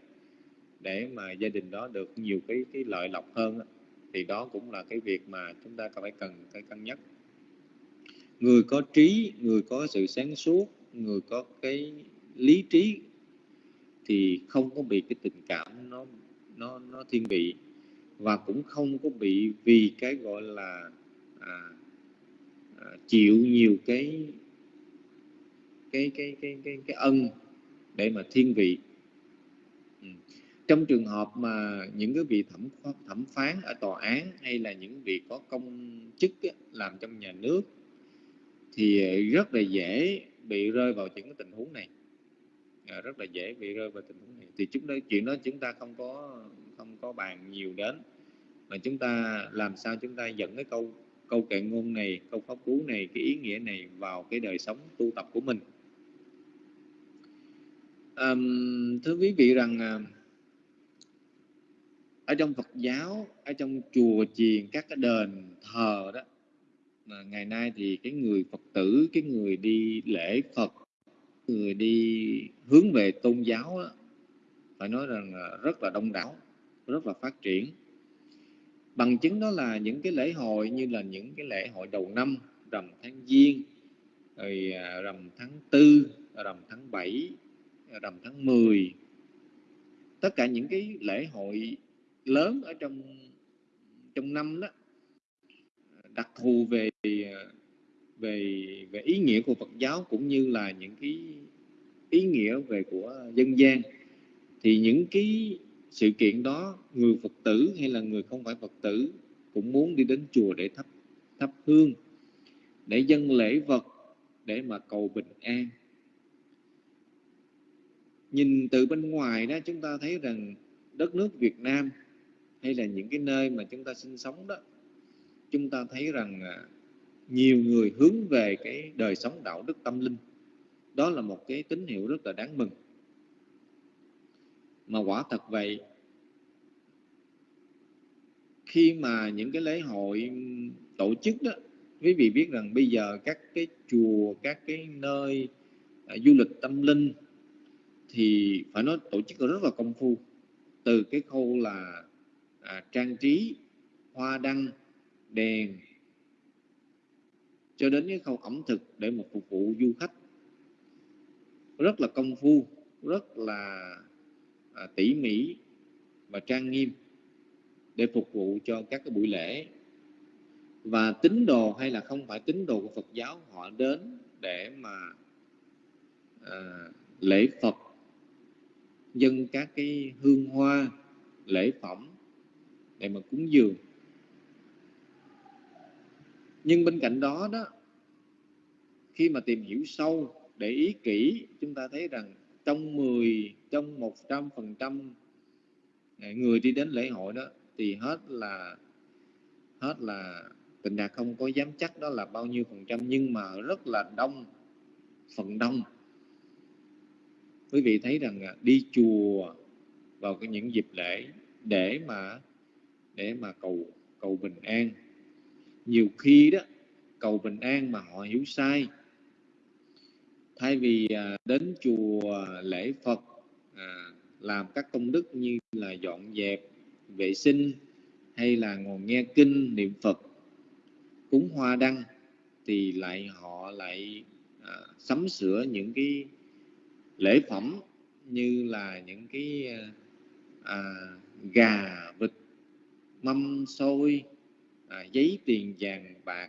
để mà gia đình đó được nhiều cái cái lợi lộc hơn đó. thì đó cũng là cái việc mà chúng ta phải cần, phải cân nhắc người có trí, người có sự sáng suốt, người có cái lý trí thì không có bị cái tình cảm nó nó nó thiên vị và cũng không có bị vì cái gọi là à, à, chịu nhiều cái cái cái cái cái cái ân để mà thiên vị ừ. trong trường hợp mà những cái vị thẩm thẩm phán ở tòa án hay là những vị có công chức làm trong nhà nước thì rất là dễ bị rơi vào những cái tình huống này à, rất là dễ bị rơi vào tình huống này. Thì chúng đó chuyện đó chúng ta không có không có bàn nhiều đến. Mà chúng ta làm sao chúng ta dẫn cái câu câu kệ ngôn này câu pháp cú này cái ý nghĩa này vào cái đời sống tu tập của mình. À, thưa quý vị rằng à, ở trong Phật giáo ở trong chùa chiền các cái đền thờ đó mà ngày nay thì cái người Phật tử cái người đi lễ Phật người đi hướng về tôn giáo đó, phải nói rằng rất là đông đảo rất là phát triển. Bằng chứng đó là những cái lễ hội như là những cái lễ hội đầu năm rằm tháng giêng rồi à, rằm tháng tư rằm tháng Bảy, rằm tháng 10 tất cả những cái lễ hội lớn ở trong trong năm đó đặc thù về à, về về ý nghĩa của Phật giáo cũng như là những cái ý nghĩa về của dân gian. Thì những cái sự kiện đó, người Phật tử hay là người không phải Phật tử cũng muốn đi đến chùa để thắp thắp hương, để dâng lễ vật để mà cầu bình an. Nhìn từ bên ngoài đó, chúng ta thấy rằng đất nước Việt Nam hay là những cái nơi mà chúng ta sinh sống đó, chúng ta thấy rằng à, nhiều người hướng về cái đời sống đạo đức tâm linh. Đó là một cái tín hiệu rất là đáng mừng. Mà quả thật vậy khi mà những cái lễ hội tổ chức đó quý vị biết rằng bây giờ các cái chùa các cái nơi à, du lịch tâm linh thì phải nói tổ chức rất là công phu. Từ cái khâu là à, trang trí hoa đăng đèn cho đến cái khâu ẩm thực để mà phục vụ du khách. Rất là công phu rất là à, tỉ mỉ và trang nghiêm để phục vụ cho các cái buổi lễ. Và tín đồ hay là không phải tín đồ của Phật giáo họ đến để mà à, lễ Phật dân các cái hương hoa lễ phẩm để mà cúng dường nhưng bên cạnh đó đó, khi mà tìm hiểu sâu để ý kỹ, chúng ta thấy rằng trong 10 trong 100 phần trăm à, người đi đến lễ hội đó, thì hết là hết là tình đạt không có dám chắc đó là bao nhiêu phần trăm, nhưng mà rất là đông, phần đông. Quý vị thấy rằng à, đi chùa vào cái những dịp lễ để mà để mà cầu cầu bình an nhiều khi đó cầu bình an mà họ hiểu sai. Thay vì à, đến chùa lễ Phật à, làm các công đức như là dọn dẹp vệ sinh hay là ngồi nghe kinh niệm Phật cúng hoa đăng thì lại họ lại à, sắm sửa những cái lễ phẩm như là những cái à, à gà vịt mâm xôi à, giấy tiền vàng bạc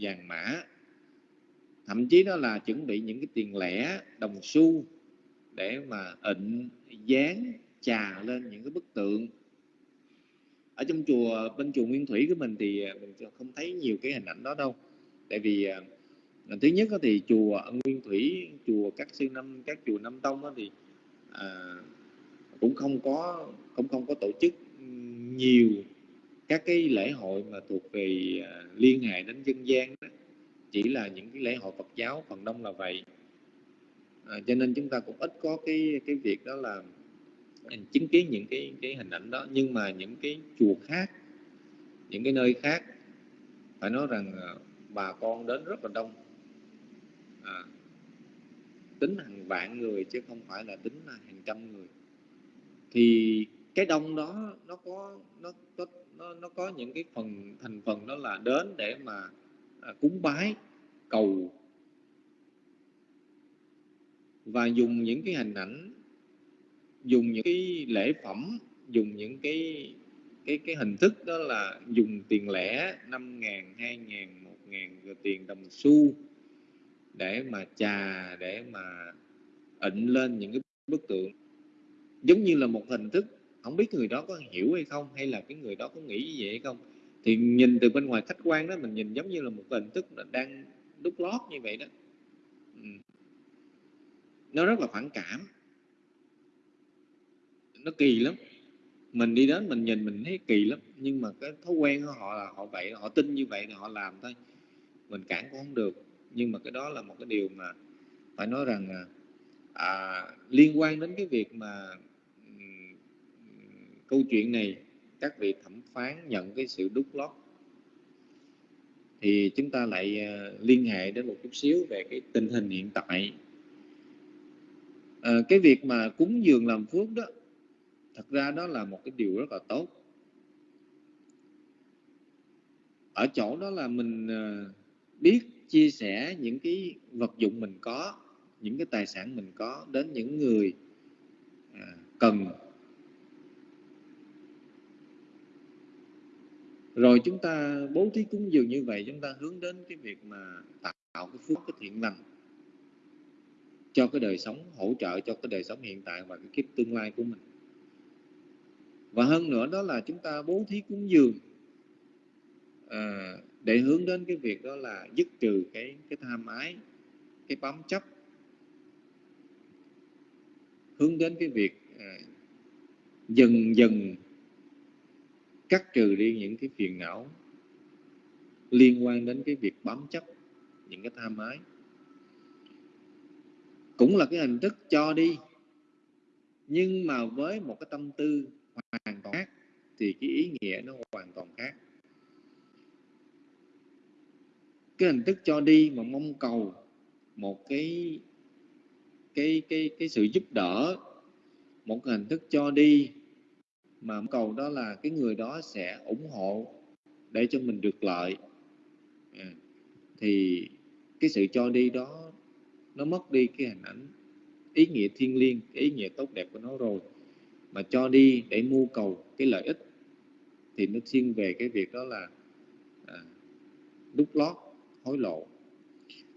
vàng mã. Thậm chí đó là chuẩn bị những cái tiền lẻ đồng xu để mà ịnh dán trà lên những cái bức tượng. Ở trong chùa bên chùa Nguyên Thủy của mình thì à, mình không thấy nhiều cái hình ảnh đó đâu. Tại vì à, thứ nhất thì chùa Nguyên Thủy chùa các sư năm các chùa Năm Tông thì à, cũng không có cũng không có tổ chức nhiều các cái lễ hội mà thuộc về à, liên hệ đến dân gian đó. chỉ là những cái lễ hội Phật giáo phần đông là vậy. À, cho nên chúng ta cũng ít có cái cái việc đó là à, chứng kiến những cái cái hình ảnh đó. Nhưng mà những cái chùa khác những cái nơi khác phải nói rằng à, bà con đến rất là đông. À, tính hàng vạn người chứ không phải là tính là hàng trăm người. Thì cái đông đó nó có nó có nó, nó có những cái phần thành phần đó là đến để mà à, cúng bái cầu. Và dùng những cái hình ảnh dùng những cái lễ phẩm dùng những cái cái cái hình thức đó là dùng tiền lẻ năm ngàn hai ngàn một ngàn rồi tiền đồng xu để mà trà để mà ịnh lên những cái bức tượng. Giống như là một hình thức không biết người đó có hiểu hay không, hay là cái người đó có nghĩ như vậy hay không. Thì nhìn từ bên ngoài khách quan đó, mình nhìn giống như là một hình thức đang đúc lót như vậy đó. Nó rất là phản cảm. Nó kỳ lắm. Mình đi đến mình nhìn mình thấy kỳ lắm, nhưng mà cái thói quen của họ là họ vậy, họ tin như vậy là họ làm thôi. Mình cản cũng không được, nhưng mà cái đó là một cái điều mà phải nói rằng à liên quan đến cái việc mà câu chuyện này các vị thẩm phán nhận cái sự đúc lót. Thì chúng ta lại ờ, liên hệ đến một chút xíu về cái tình hình hiện tại. À, cái việc mà cúng dường làm phước đó thật ra đó là một cái điều rất là tốt. Ở chỗ đó là mình ờ, biết chia sẻ những cái vật dụng mình có những cái tài sản mình có đến những người cần. Rồi chúng ta bố thí cúng dường như vậy chúng ta hướng đến cái việc mà tạo cái phước cái thiện lành cho cái đời sống hỗ trợ cho cái đời sống hiện tại và cái kiếp tương lai của mình. Và hơn nữa đó là chúng ta bố thí cúng dường à, để hướng đến cái việc đó là dứt trừ cái cái tham ái cái bám chấp hướng đến cái việc à, dần dần cắt trừ đi những cái phiền não liên quan đến cái việc bám chấp, những cái tham ái. Cũng là cái hình thức cho đi, nhưng mà với một cái tâm tư hoàn toàn khác thì cái ý nghĩa nó hoàn toàn khác. Cái hình thức cho đi mà mong cầu một cái cái cái cái sự giúp đỡ, một cái hình thức cho đi mà cầu đó là cái người đó sẽ ủng hộ để cho mình được lợi. À, thì cái sự cho đi đó nó mất đi cái hình ảnh ý nghĩa thiên liêng cái ý nghĩa tốt đẹp của nó rồi. Mà cho đi để mưu cầu cái lợi ích thì nó thiên về cái việc đó là à, đúc lót hối lộ.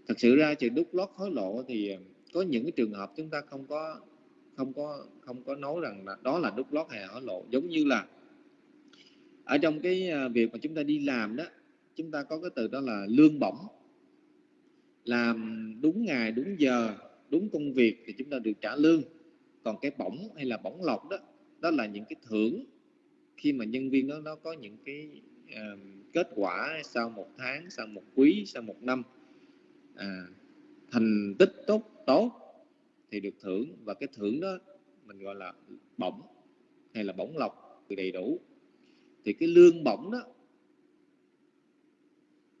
Thật sự ra chuyện đúc lót hối lộ thì à, có những cái trường hợp chúng ta không có không có không có nói rằng là đó là đúc lót hay hở lộ. Giống như là ở trong cái à, việc mà chúng ta đi làm đó chúng ta có cái từ đó là lương bổng. Làm đúng ngày đúng giờ đúng công việc thì chúng ta được trả lương. Còn cái bổng hay là bổng lộc đó đó là những cái thưởng khi mà nhân viên đó nó có những cái uh, kết quả sau một tháng sau một quý sau một năm à, thành tích tốt tốt thì được thưởng. Và cái thưởng đó mình gọi là bổng hay là bổng lộc đầy đủ. Thì cái lương bổng đó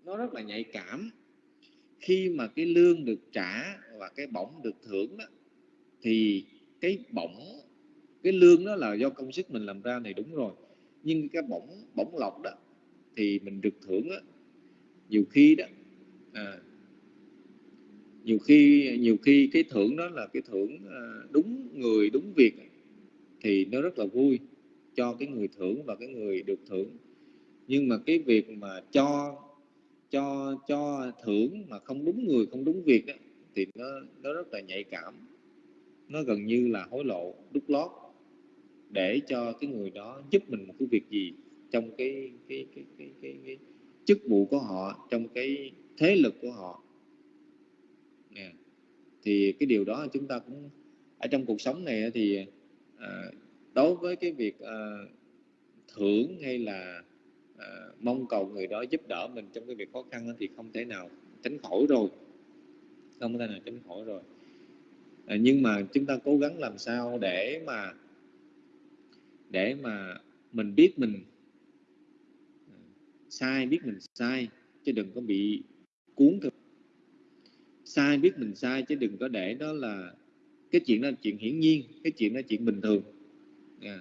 nó rất là nhạy cảm. Khi mà cái lương được trả và cái bổng được thưởng đó thì cái bổng cái lương đó là do công sức mình làm ra này đúng rồi. Nhưng cái bổng bổng lộc đó thì mình được thưởng đó nhiều khi đó à, nhiều khi nhiều khi cái thưởng đó là cái thưởng ờ, đúng người đúng việc thì nó rất là vui cho cái người thưởng và cái người được thưởng nhưng mà cái việc mà cho cho cho thưởng mà không đúng người không đúng việc đó, thì nó nó rất là nhạy cảm nó gần như là hối lộ đút lót để cho cái người đó giúp mình một cái việc gì trong cái cái cái cái, cái, cái chức vụ của họ trong cái thế lực của họ thì cái điều đó chúng ta cũng ở trong cuộc sống này thì à, đối với cái việc à, thưởng hay là à, mong cầu người đó giúp đỡ mình trong cái việc khó khăn thì không thể nào tránh khỏi rồi. Không thể nào tránh khỏi rồi. À, nhưng mà chúng ta cố gắng làm sao để mà để mà mình biết mình à, sai biết mình sai chứ đừng có bị cuốn theo sai biết mình sai chứ đừng có để đó là cái chuyện đó là chuyện hiển nhiên cái chuyện đó là chuyện bình thường. À.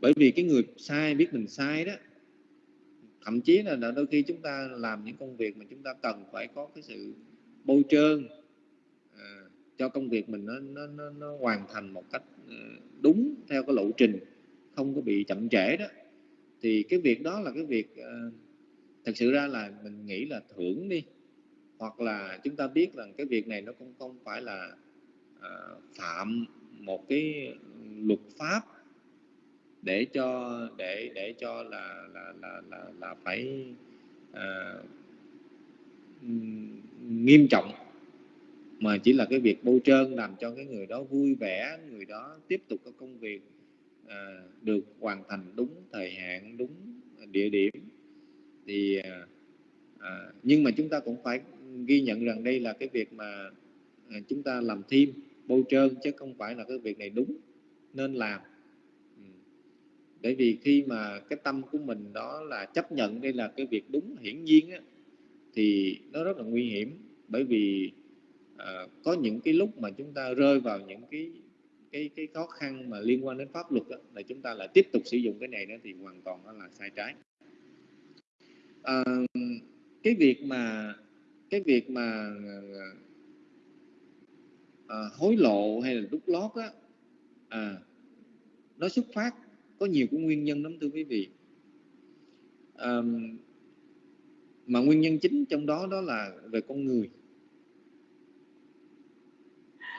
bởi vì cái người sai biết mình sai đó thậm chí là đôi khi chúng ta làm những công việc mà chúng ta cần phải có cái sự bôi trơn à, cho công việc mình nó, nó, nó, nó hoàn thành một cách à, đúng theo cái lộ trình không có bị chậm trễ đó. Thì cái việc đó là cái việc uh, thật sự ra là mình nghĩ là thưởng đi hoặc là chúng ta biết rằng cái việc này nó cũng không phải là à, phạm một cái luật pháp để cho để để cho là là là là, là phải à, nghiêm trọng mà chỉ là cái việc bôi trơn làm cho cái người đó vui vẻ người đó tiếp tục cái công việc à, được hoàn thành đúng thời hạn đúng địa điểm. Thì à, à nhưng mà chúng ta cũng phải ghi nhận rằng đây là cái việc mà à, chúng ta làm thêm bôi trơn chứ không phải là cái việc này đúng nên làm. Ừ. Bởi vì khi mà cái tâm của mình đó là chấp nhận đây là cái việc đúng hiển nhiên á, thì nó rất là nguy hiểm. Bởi vì à, có những cái lúc mà chúng ta rơi vào những cái cái cái khó khăn mà liên quan đến pháp luật đó, là chúng ta lại tiếp tục sử dụng cái này đó thì hoàn toàn là sai trái. À, cái việc mà cái việc mà à, hối lộ hay là đút lót á à, nó xuất phát có nhiều cái nguyên nhân lắm thưa quý vị. À, mà nguyên nhân chính trong đó đó là về con người.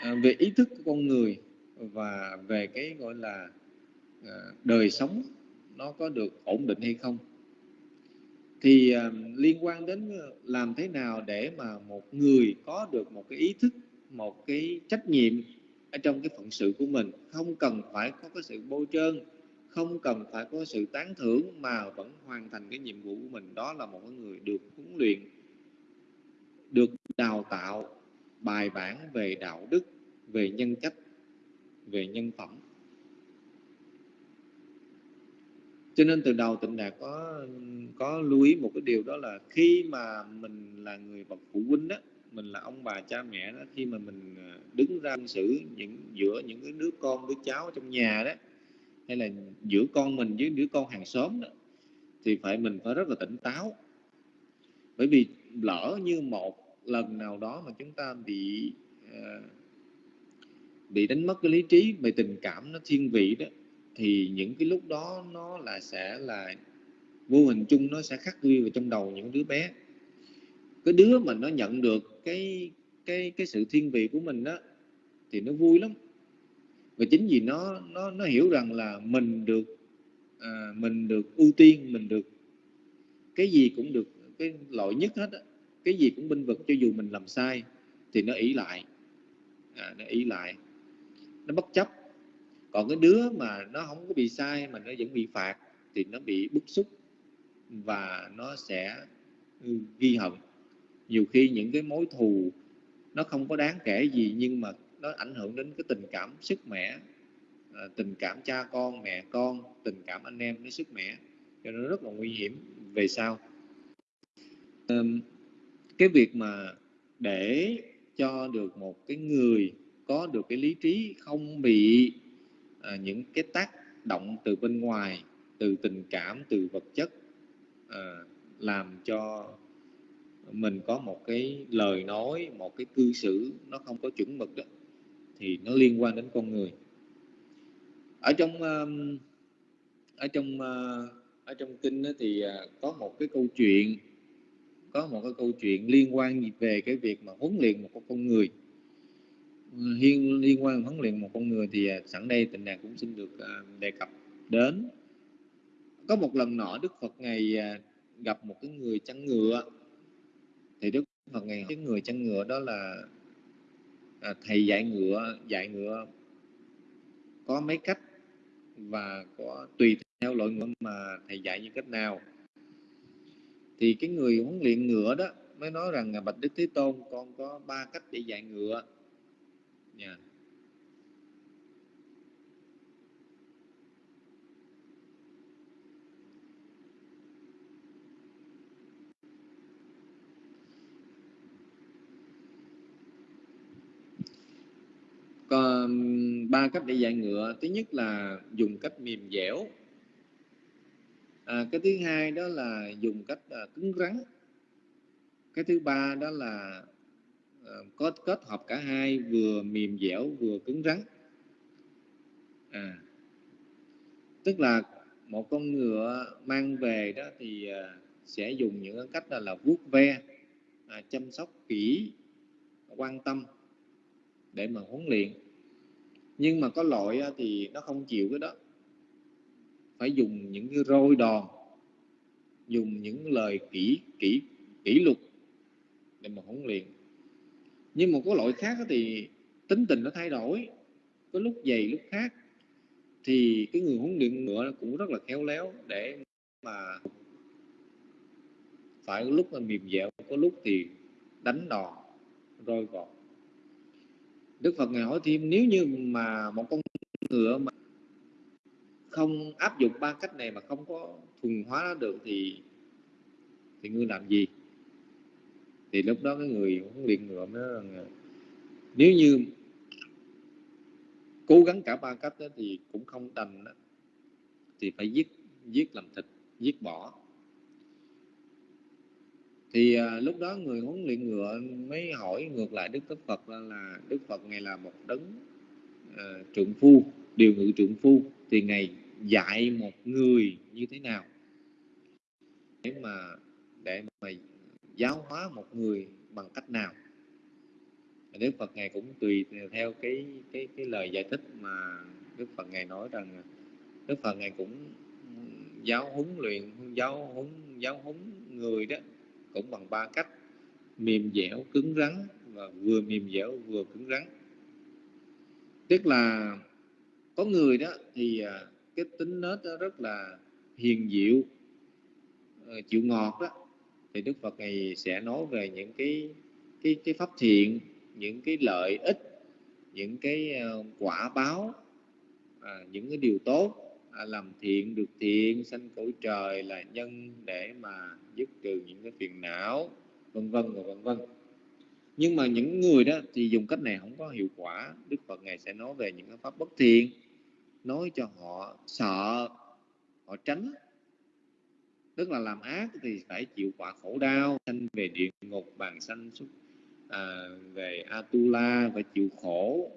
À, về ý thức của con người và về cái gọi là à, đời sống nó có được ổn định hay không thì ờ, liên quan đến ờ, làm thế nào để mà một người có được một cái ý thức, một cái trách nhiệm ở trong cái phận sự của mình, không cần phải có cái sự bôi trơn, không cần phải có sự tán thưởng mà vẫn hoàn thành cái nhiệm vụ của mình, đó là một người được huấn luyện, được đào tạo bài bản về đạo đức, về nhân cách, về nhân phẩm. Cho nên từ đầu tịnh đạt có có lưu ý một cái điều đó là khi mà mình là người bậc phụ huynh đó mình là ông bà cha mẹ đó khi mà mình à, đứng ra xử những giữa những cái đứa con đứa cháu trong nhà đó hay là giữa con mình với đứa con hàng xóm đó thì phải mình phải rất là tỉnh táo. Bởi vì lỡ như một lần nào đó mà chúng ta bị uh, bị đánh mất cái lý trí về tình cảm nó thiên vị đó thì những cái lúc đó nó là sẽ là vô hình chung nó sẽ khắc ghi vào trong đầu những đứa bé. Cái đứa mà nó nhận được cái cái cái sự thiên vị của mình đó thì nó vui lắm. Và chính vì nó nó nó hiểu rằng là mình được à, mình được ưu tiên mình được cái gì cũng được cái loại nhất hết đó. cái gì cũng binh vực cho dù mình làm sai thì nó ý lại. À, nó ý lại. Nó bất chấp còn cái đứa mà nó không có bị sai mà nó vẫn bị phạt thì nó bị bức xúc và nó sẽ ghi hận. Nhiều khi những cái mối thù nó không có đáng kể gì nhưng mà nó ảnh hưởng đến cái tình cảm sức mẻ à, tình cảm cha con, mẹ con, tình cảm anh em nó sức mẻ. Cho nên nó rất là nguy hiểm về sau. Cái việc mà để cho được một cái người có được cái lý trí không bị à, những cái tác động từ bên ngoài từ tình cảm từ vật chất à, làm cho mình có một cái lời nói một cái cư xử nó không có chuẩn mực đó thì nó liên quan đến con người. Ở trong ở trong ờ, ở trong kinh thì có một cái câu chuyện có một cái câu chuyện liên quan về cái việc mà huấn luyện một con người liên liên quan huấn luyện một con người thì à, sẵn đây tình đàn cũng xin được à, đề cập đến. Có một lần nọ Đức Phật ngày à, gặp một cái người chăn ngựa. Thì Đức Phật ngày cái người chăn ngựa đó là à, thầy dạy ngựa dạy ngựa có mấy cách và có tùy theo loại ngựa mà thầy dạy như cách nào. Thì cái người huấn luyện ngựa đó mới nói rằng là bạch đức thế tôn con có ba cách để dạy ngựa yeah. có ba cách để dạy ngựa. Thứ nhất là dùng cách mềm dẻo. À, cái thứ hai đó là dùng cách à, cứng rắn. Cái thứ ba đó là Ờ, có kết hợp cả hai vừa mềm dẻo vừa cứng rắn. À, tức là một con ngựa mang về đó thì ờ, sẽ dùng những cách là, là vuốt ve à, chăm sóc kỹ quan tâm để mà huấn luyện. Nhưng mà có loại thì nó không chịu cái đó. Phải dùng những cái roi đòn dùng những lời kỹ kỹ kỷ luật để mà huấn luyện nhưng mà có loại khác thì tính tình nó thay đổi. Có lúc dày lúc khác. Thì cái người huấn luyện ngựa cũng rất là khéo léo để mà phải có lúc là mềm dẻo, có lúc thì đánh đòn, roi gọt. Đức Phật ngài hỏi thêm, nếu như mà một con ngựa mà không áp dụng ba cách này mà không có thuần hóa được thì thì ngươi làm gì? Thì lúc đó cái người huấn luyện ngựa mới rằng nếu như cố gắng cả ba cách đó thì cũng không đành đó, thì phải giết giết làm thịt giết bỏ thì à, lúc đó người huấn luyện ngựa mới hỏi ngược lại đức tất phật là, là đức phật ngài là một đấng à, trượng phu điều ngự trượng phu thì ngài dạy một người như thế nào? Để mà để mà giáo hóa một người bằng cách nào? Đức Phật ngài cũng tùy theo cái cái cái lời giải thích mà Đức Phật ngài nói rằng Đức Phật ngài cũng giáo huấn luyện, giáo huấn giáo huấn người đó cũng bằng ba cách mềm dẻo, cứng rắn và vừa mềm dẻo, vừa cứng rắn. Tức là có người đó thì à, cái tính nết đó rất là hiền diệu ờ, chịu ngọt đó thì Đức Phật này sẽ nói về những cái cái cái pháp thiện những cái lợi ích những cái ờ, quả báo à, những cái điều tốt à, làm thiện được thiện sanh cõi trời là nhân để mà dứt trừ những cái phiền não vân vân và vân vân. Nhưng mà những người đó thì dùng cách này không có hiệu quả. Đức Phật ngài sẽ nói về những cái pháp bất thiện nói cho họ sợ họ tránh tức là làm ác thì phải chịu quả khổ đau. Sanh về địa ngục bàn sanh xuất à, về atula phải chịu khổ.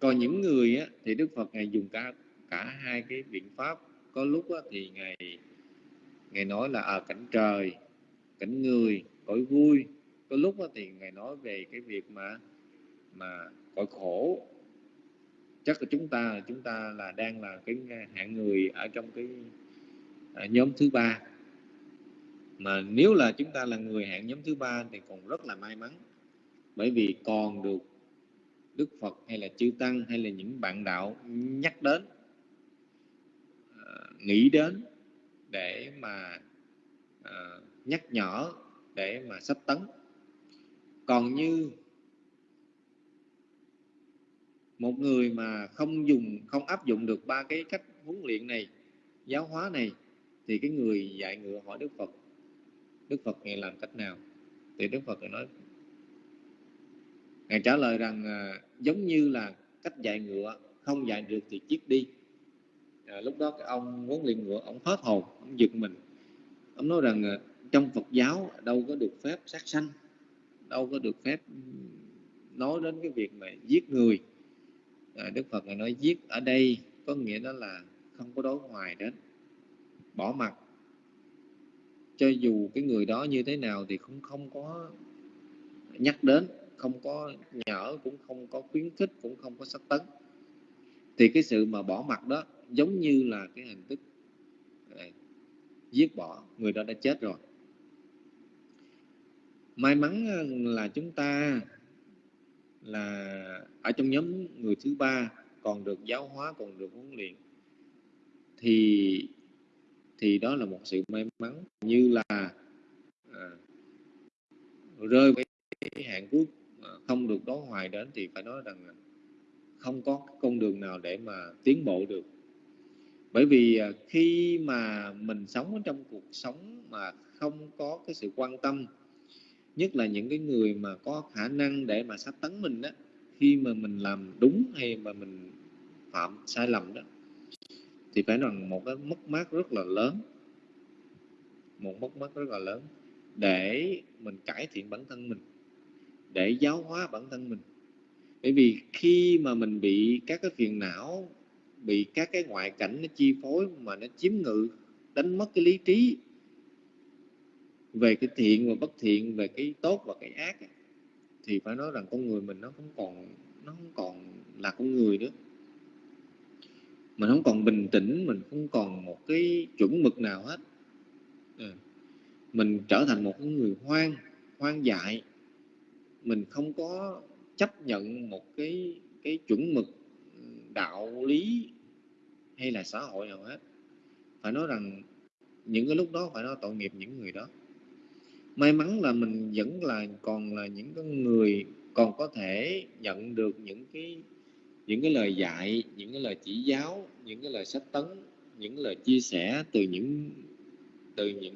Còn những người á, thì đức phật ngài dùng cả cả hai cái biện pháp. Có lúc á, thì ngài ngài nói là ở à, cảnh trời cảnh người cõi vui. Có lúc á, thì ngài nói về cái việc mà mà cõi khổ chắc là chúng ta chúng ta là đang là cái hạng người ở trong cái à, nhóm thứ ba. Mà nếu là chúng ta là người hạng nhóm thứ ba thì còn rất là may mắn. Bởi vì còn được Đức Phật hay là chư tăng hay là những bạn đạo nhắc đến à, nghĩ đến để mà à, nhắc nhở, để mà sắp tấn. Còn như một người mà không dùng không áp dụng được ba cái cách huấn luyện này giáo hóa này thì cái người dạy ngựa hỏi đức phật. Đức phật ngài làm cách nào? Thì đức phật nói ngài trả lời rằng à, giống như là cách dạy ngựa không dạy được thì chiếc đi. À, lúc đó cái ông huấn luyện ngựa ông hết hồn ông giật mình. Ông nói rằng à, trong Phật giáo đâu có được phép sát sanh đâu có được phép nói đến cái việc mà giết người à, Đức Phật này nói giết ở đây có nghĩa đó là không có đối ngoài đến. Bỏ mặt. Cho dù cái người đó như thế nào thì cũng không có nhắc đến không có nhở cũng không có khuyến khích cũng không có sắc tấn. Thì cái sự mà bỏ mặt đó giống như là cái hình thức này, giết bỏ người đó đã chết rồi. May mắn ờ, là chúng ta là ở trong nhóm người thứ ba còn được giáo hóa còn được huấn luyện thì thì đó là một sự may mắn như là à, rơi với cái hạn cuối à, không được đó hoài đến thì phải nói rằng không có con đường nào để mà tiến bộ được. Bởi vì à, khi mà mình sống ở trong cuộc sống mà không có cái sự quan tâm nhất là những cái người mà có khả năng để mà sát tấn mình đó khi mà mình làm đúng hay mà mình phạm sai lầm đó, thì phải rằng một cái mất mát rất là lớn. Một mất mát rất là lớn để mình cải thiện bản thân mình, để giáo hóa bản thân mình. Bởi vì khi mà mình bị các cái phiền não, bị các cái ngoại cảnh nó chi phối mà nó chiếm ngự, đánh mất cái lý trí về cái thiện và bất thiện, về cái tốt và cái ác thì phải nói rằng con người mình nó không còn, nó không còn là con người nữa. Mình không còn bình tĩnh, mình không còn một cái chuẩn mực nào hết. À. mình trở thành một cái người hoang hoang dại. Mình không có chấp nhận một cái cái chuẩn mực đạo lý hay là xã hội nào hết. Phải nói rằng những cái lúc đó phải nói tội nghiệp những người đó may mắn là mình vẫn là còn là những cái người còn có thể nhận được những cái những cái lời dạy những cái lời chỉ giáo những cái lời sách tấn những lời chia sẻ từ những từ những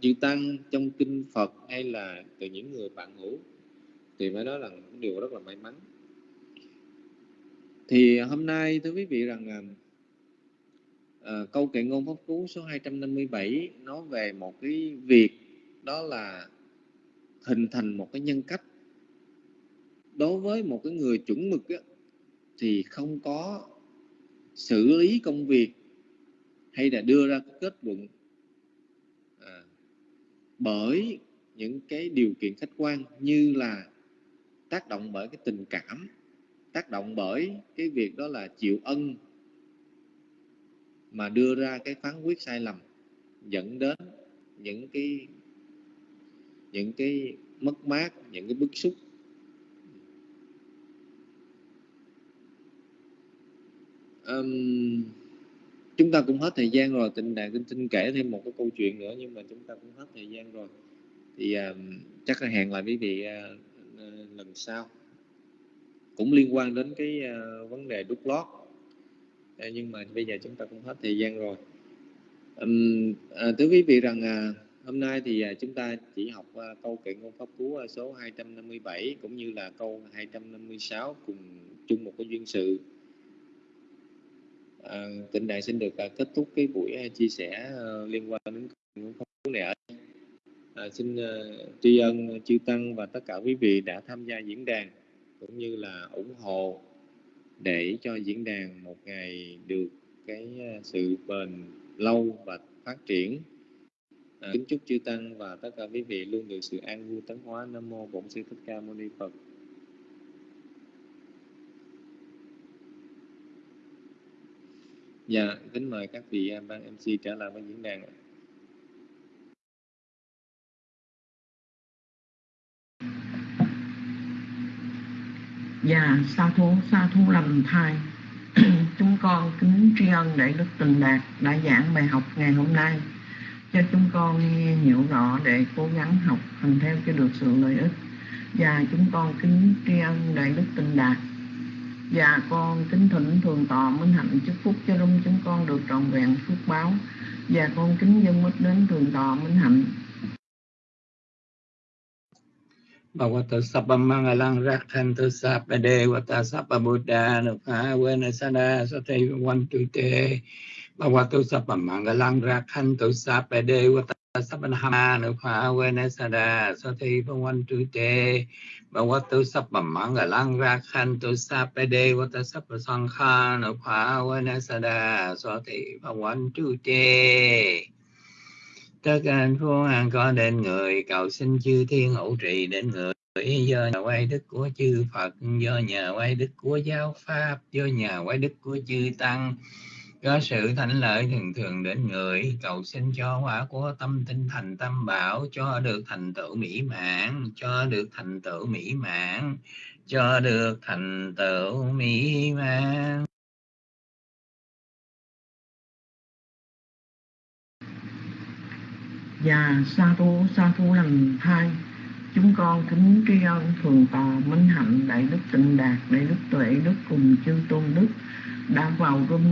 chư tăng trong kinh Phật hay là từ những người bạn hữu. Thì phải nói là điều rất là may mắn. Thì hôm nay thưa quý vị rằng à, à câu kệ ngôn pháp cú số 257 nói về một cái việc đó là hình thành một cái nhân cách. Đối với một cái người chuẩn mực á, thì không có xử lý công việc hay là đưa ra kết luận à, bởi những cái điều kiện khách quan như là tác động bởi cái tình cảm tác động bởi cái việc đó là chịu ân mà đưa ra cái phán quyết sai lầm dẫn đến những cái những cái mất mát những cái bức xúc. Um, chúng ta cũng hết thời gian rồi tình đàn kinh tinh kể thêm một cái câu chuyện nữa nhưng mà chúng ta cũng hết thời gian rồi. Thì uh, chắc là hẹn lại quý vị uh, uh, lần sau. Cũng liên quan đến cái uh, vấn đề đút lót. Uh, nhưng mà bây giờ chúng ta cũng hết thời gian rồi. Um, uh, thưa quý vị rằng uh, hôm nay thì à, chúng ta chỉ học à, câu kệ ngôn pháp cú à, số 257 cũng như là câu 256 cùng chung một cái duyên sự. À, tịnh đại xin được kết thúc cái buổi chia sẻ liên quan đến ngôn pháp cú này ở à, xin uh, tri ân chư tăng và tất cả quý vị đã tham gia diễn đàn cũng như là ủng hộ để cho diễn đàn một ngày được cái sự bền lâu và phát triển à, kính chúc chư tăng và tất cả quý vị luôn được sự an vui tấn hóa. Nam mô bổn sư thích ca mâu ni phật. Dạ kính mời các vị ban mc trở lại với diễn đàn Dạ, sa thú, sa thú lầm thai. <clears throat> chúng con kính tri ân Đại Đức Tình Đạt đã giảng bài học ngày hôm nay cho chúng con nghe hiểu rõ để cố gắng học hành theo cho được sự lợi ích. và chúng con kính tri ân đại đức tình đạt. Và con kính thỉnh thường tọa minh hạnh chúc phúc cho rung chúng con được trọn vẹn phước báo. Và con kính dân mít đến thường tọa minh hạnh. Bhagavato Bồ Rakhantu Sabbade Vata Sabba Buddha Nupha Vena Sada Sati One Two Te Bhagavato Sabbamanghalang Rakhantu Sabbade Vata Sabbanahama Nupha Vena Sada Sati One Two Te Bhagavato Sabbamanghalang Rakhantu Sabbade Vata Sabba Sankha Nupha Vena Sada Sati One Two Te tất cả hạnh phúc an có đến người cầu xin chư thiên hậu trì đến người do nhờ quay đức của chư Phật do nhờ quay đức của giáo pháp do nhờ quay đức của chư tăng do sự thảnh lợi thường thường đến người cầu xin cho quả của tâm tinh thành tâm bảo, cho được thành tựu mỹ mãn, cho được thành tựu mỹ mãn, cho được thành tựu mỹ mãn. Và sa tu sa tu lần hai. Chúng con kính tri ân thường tọa minh hạnh, đại đức tịnh đạt, đại đức tuệ đức cùng chư tôn đức đã vào room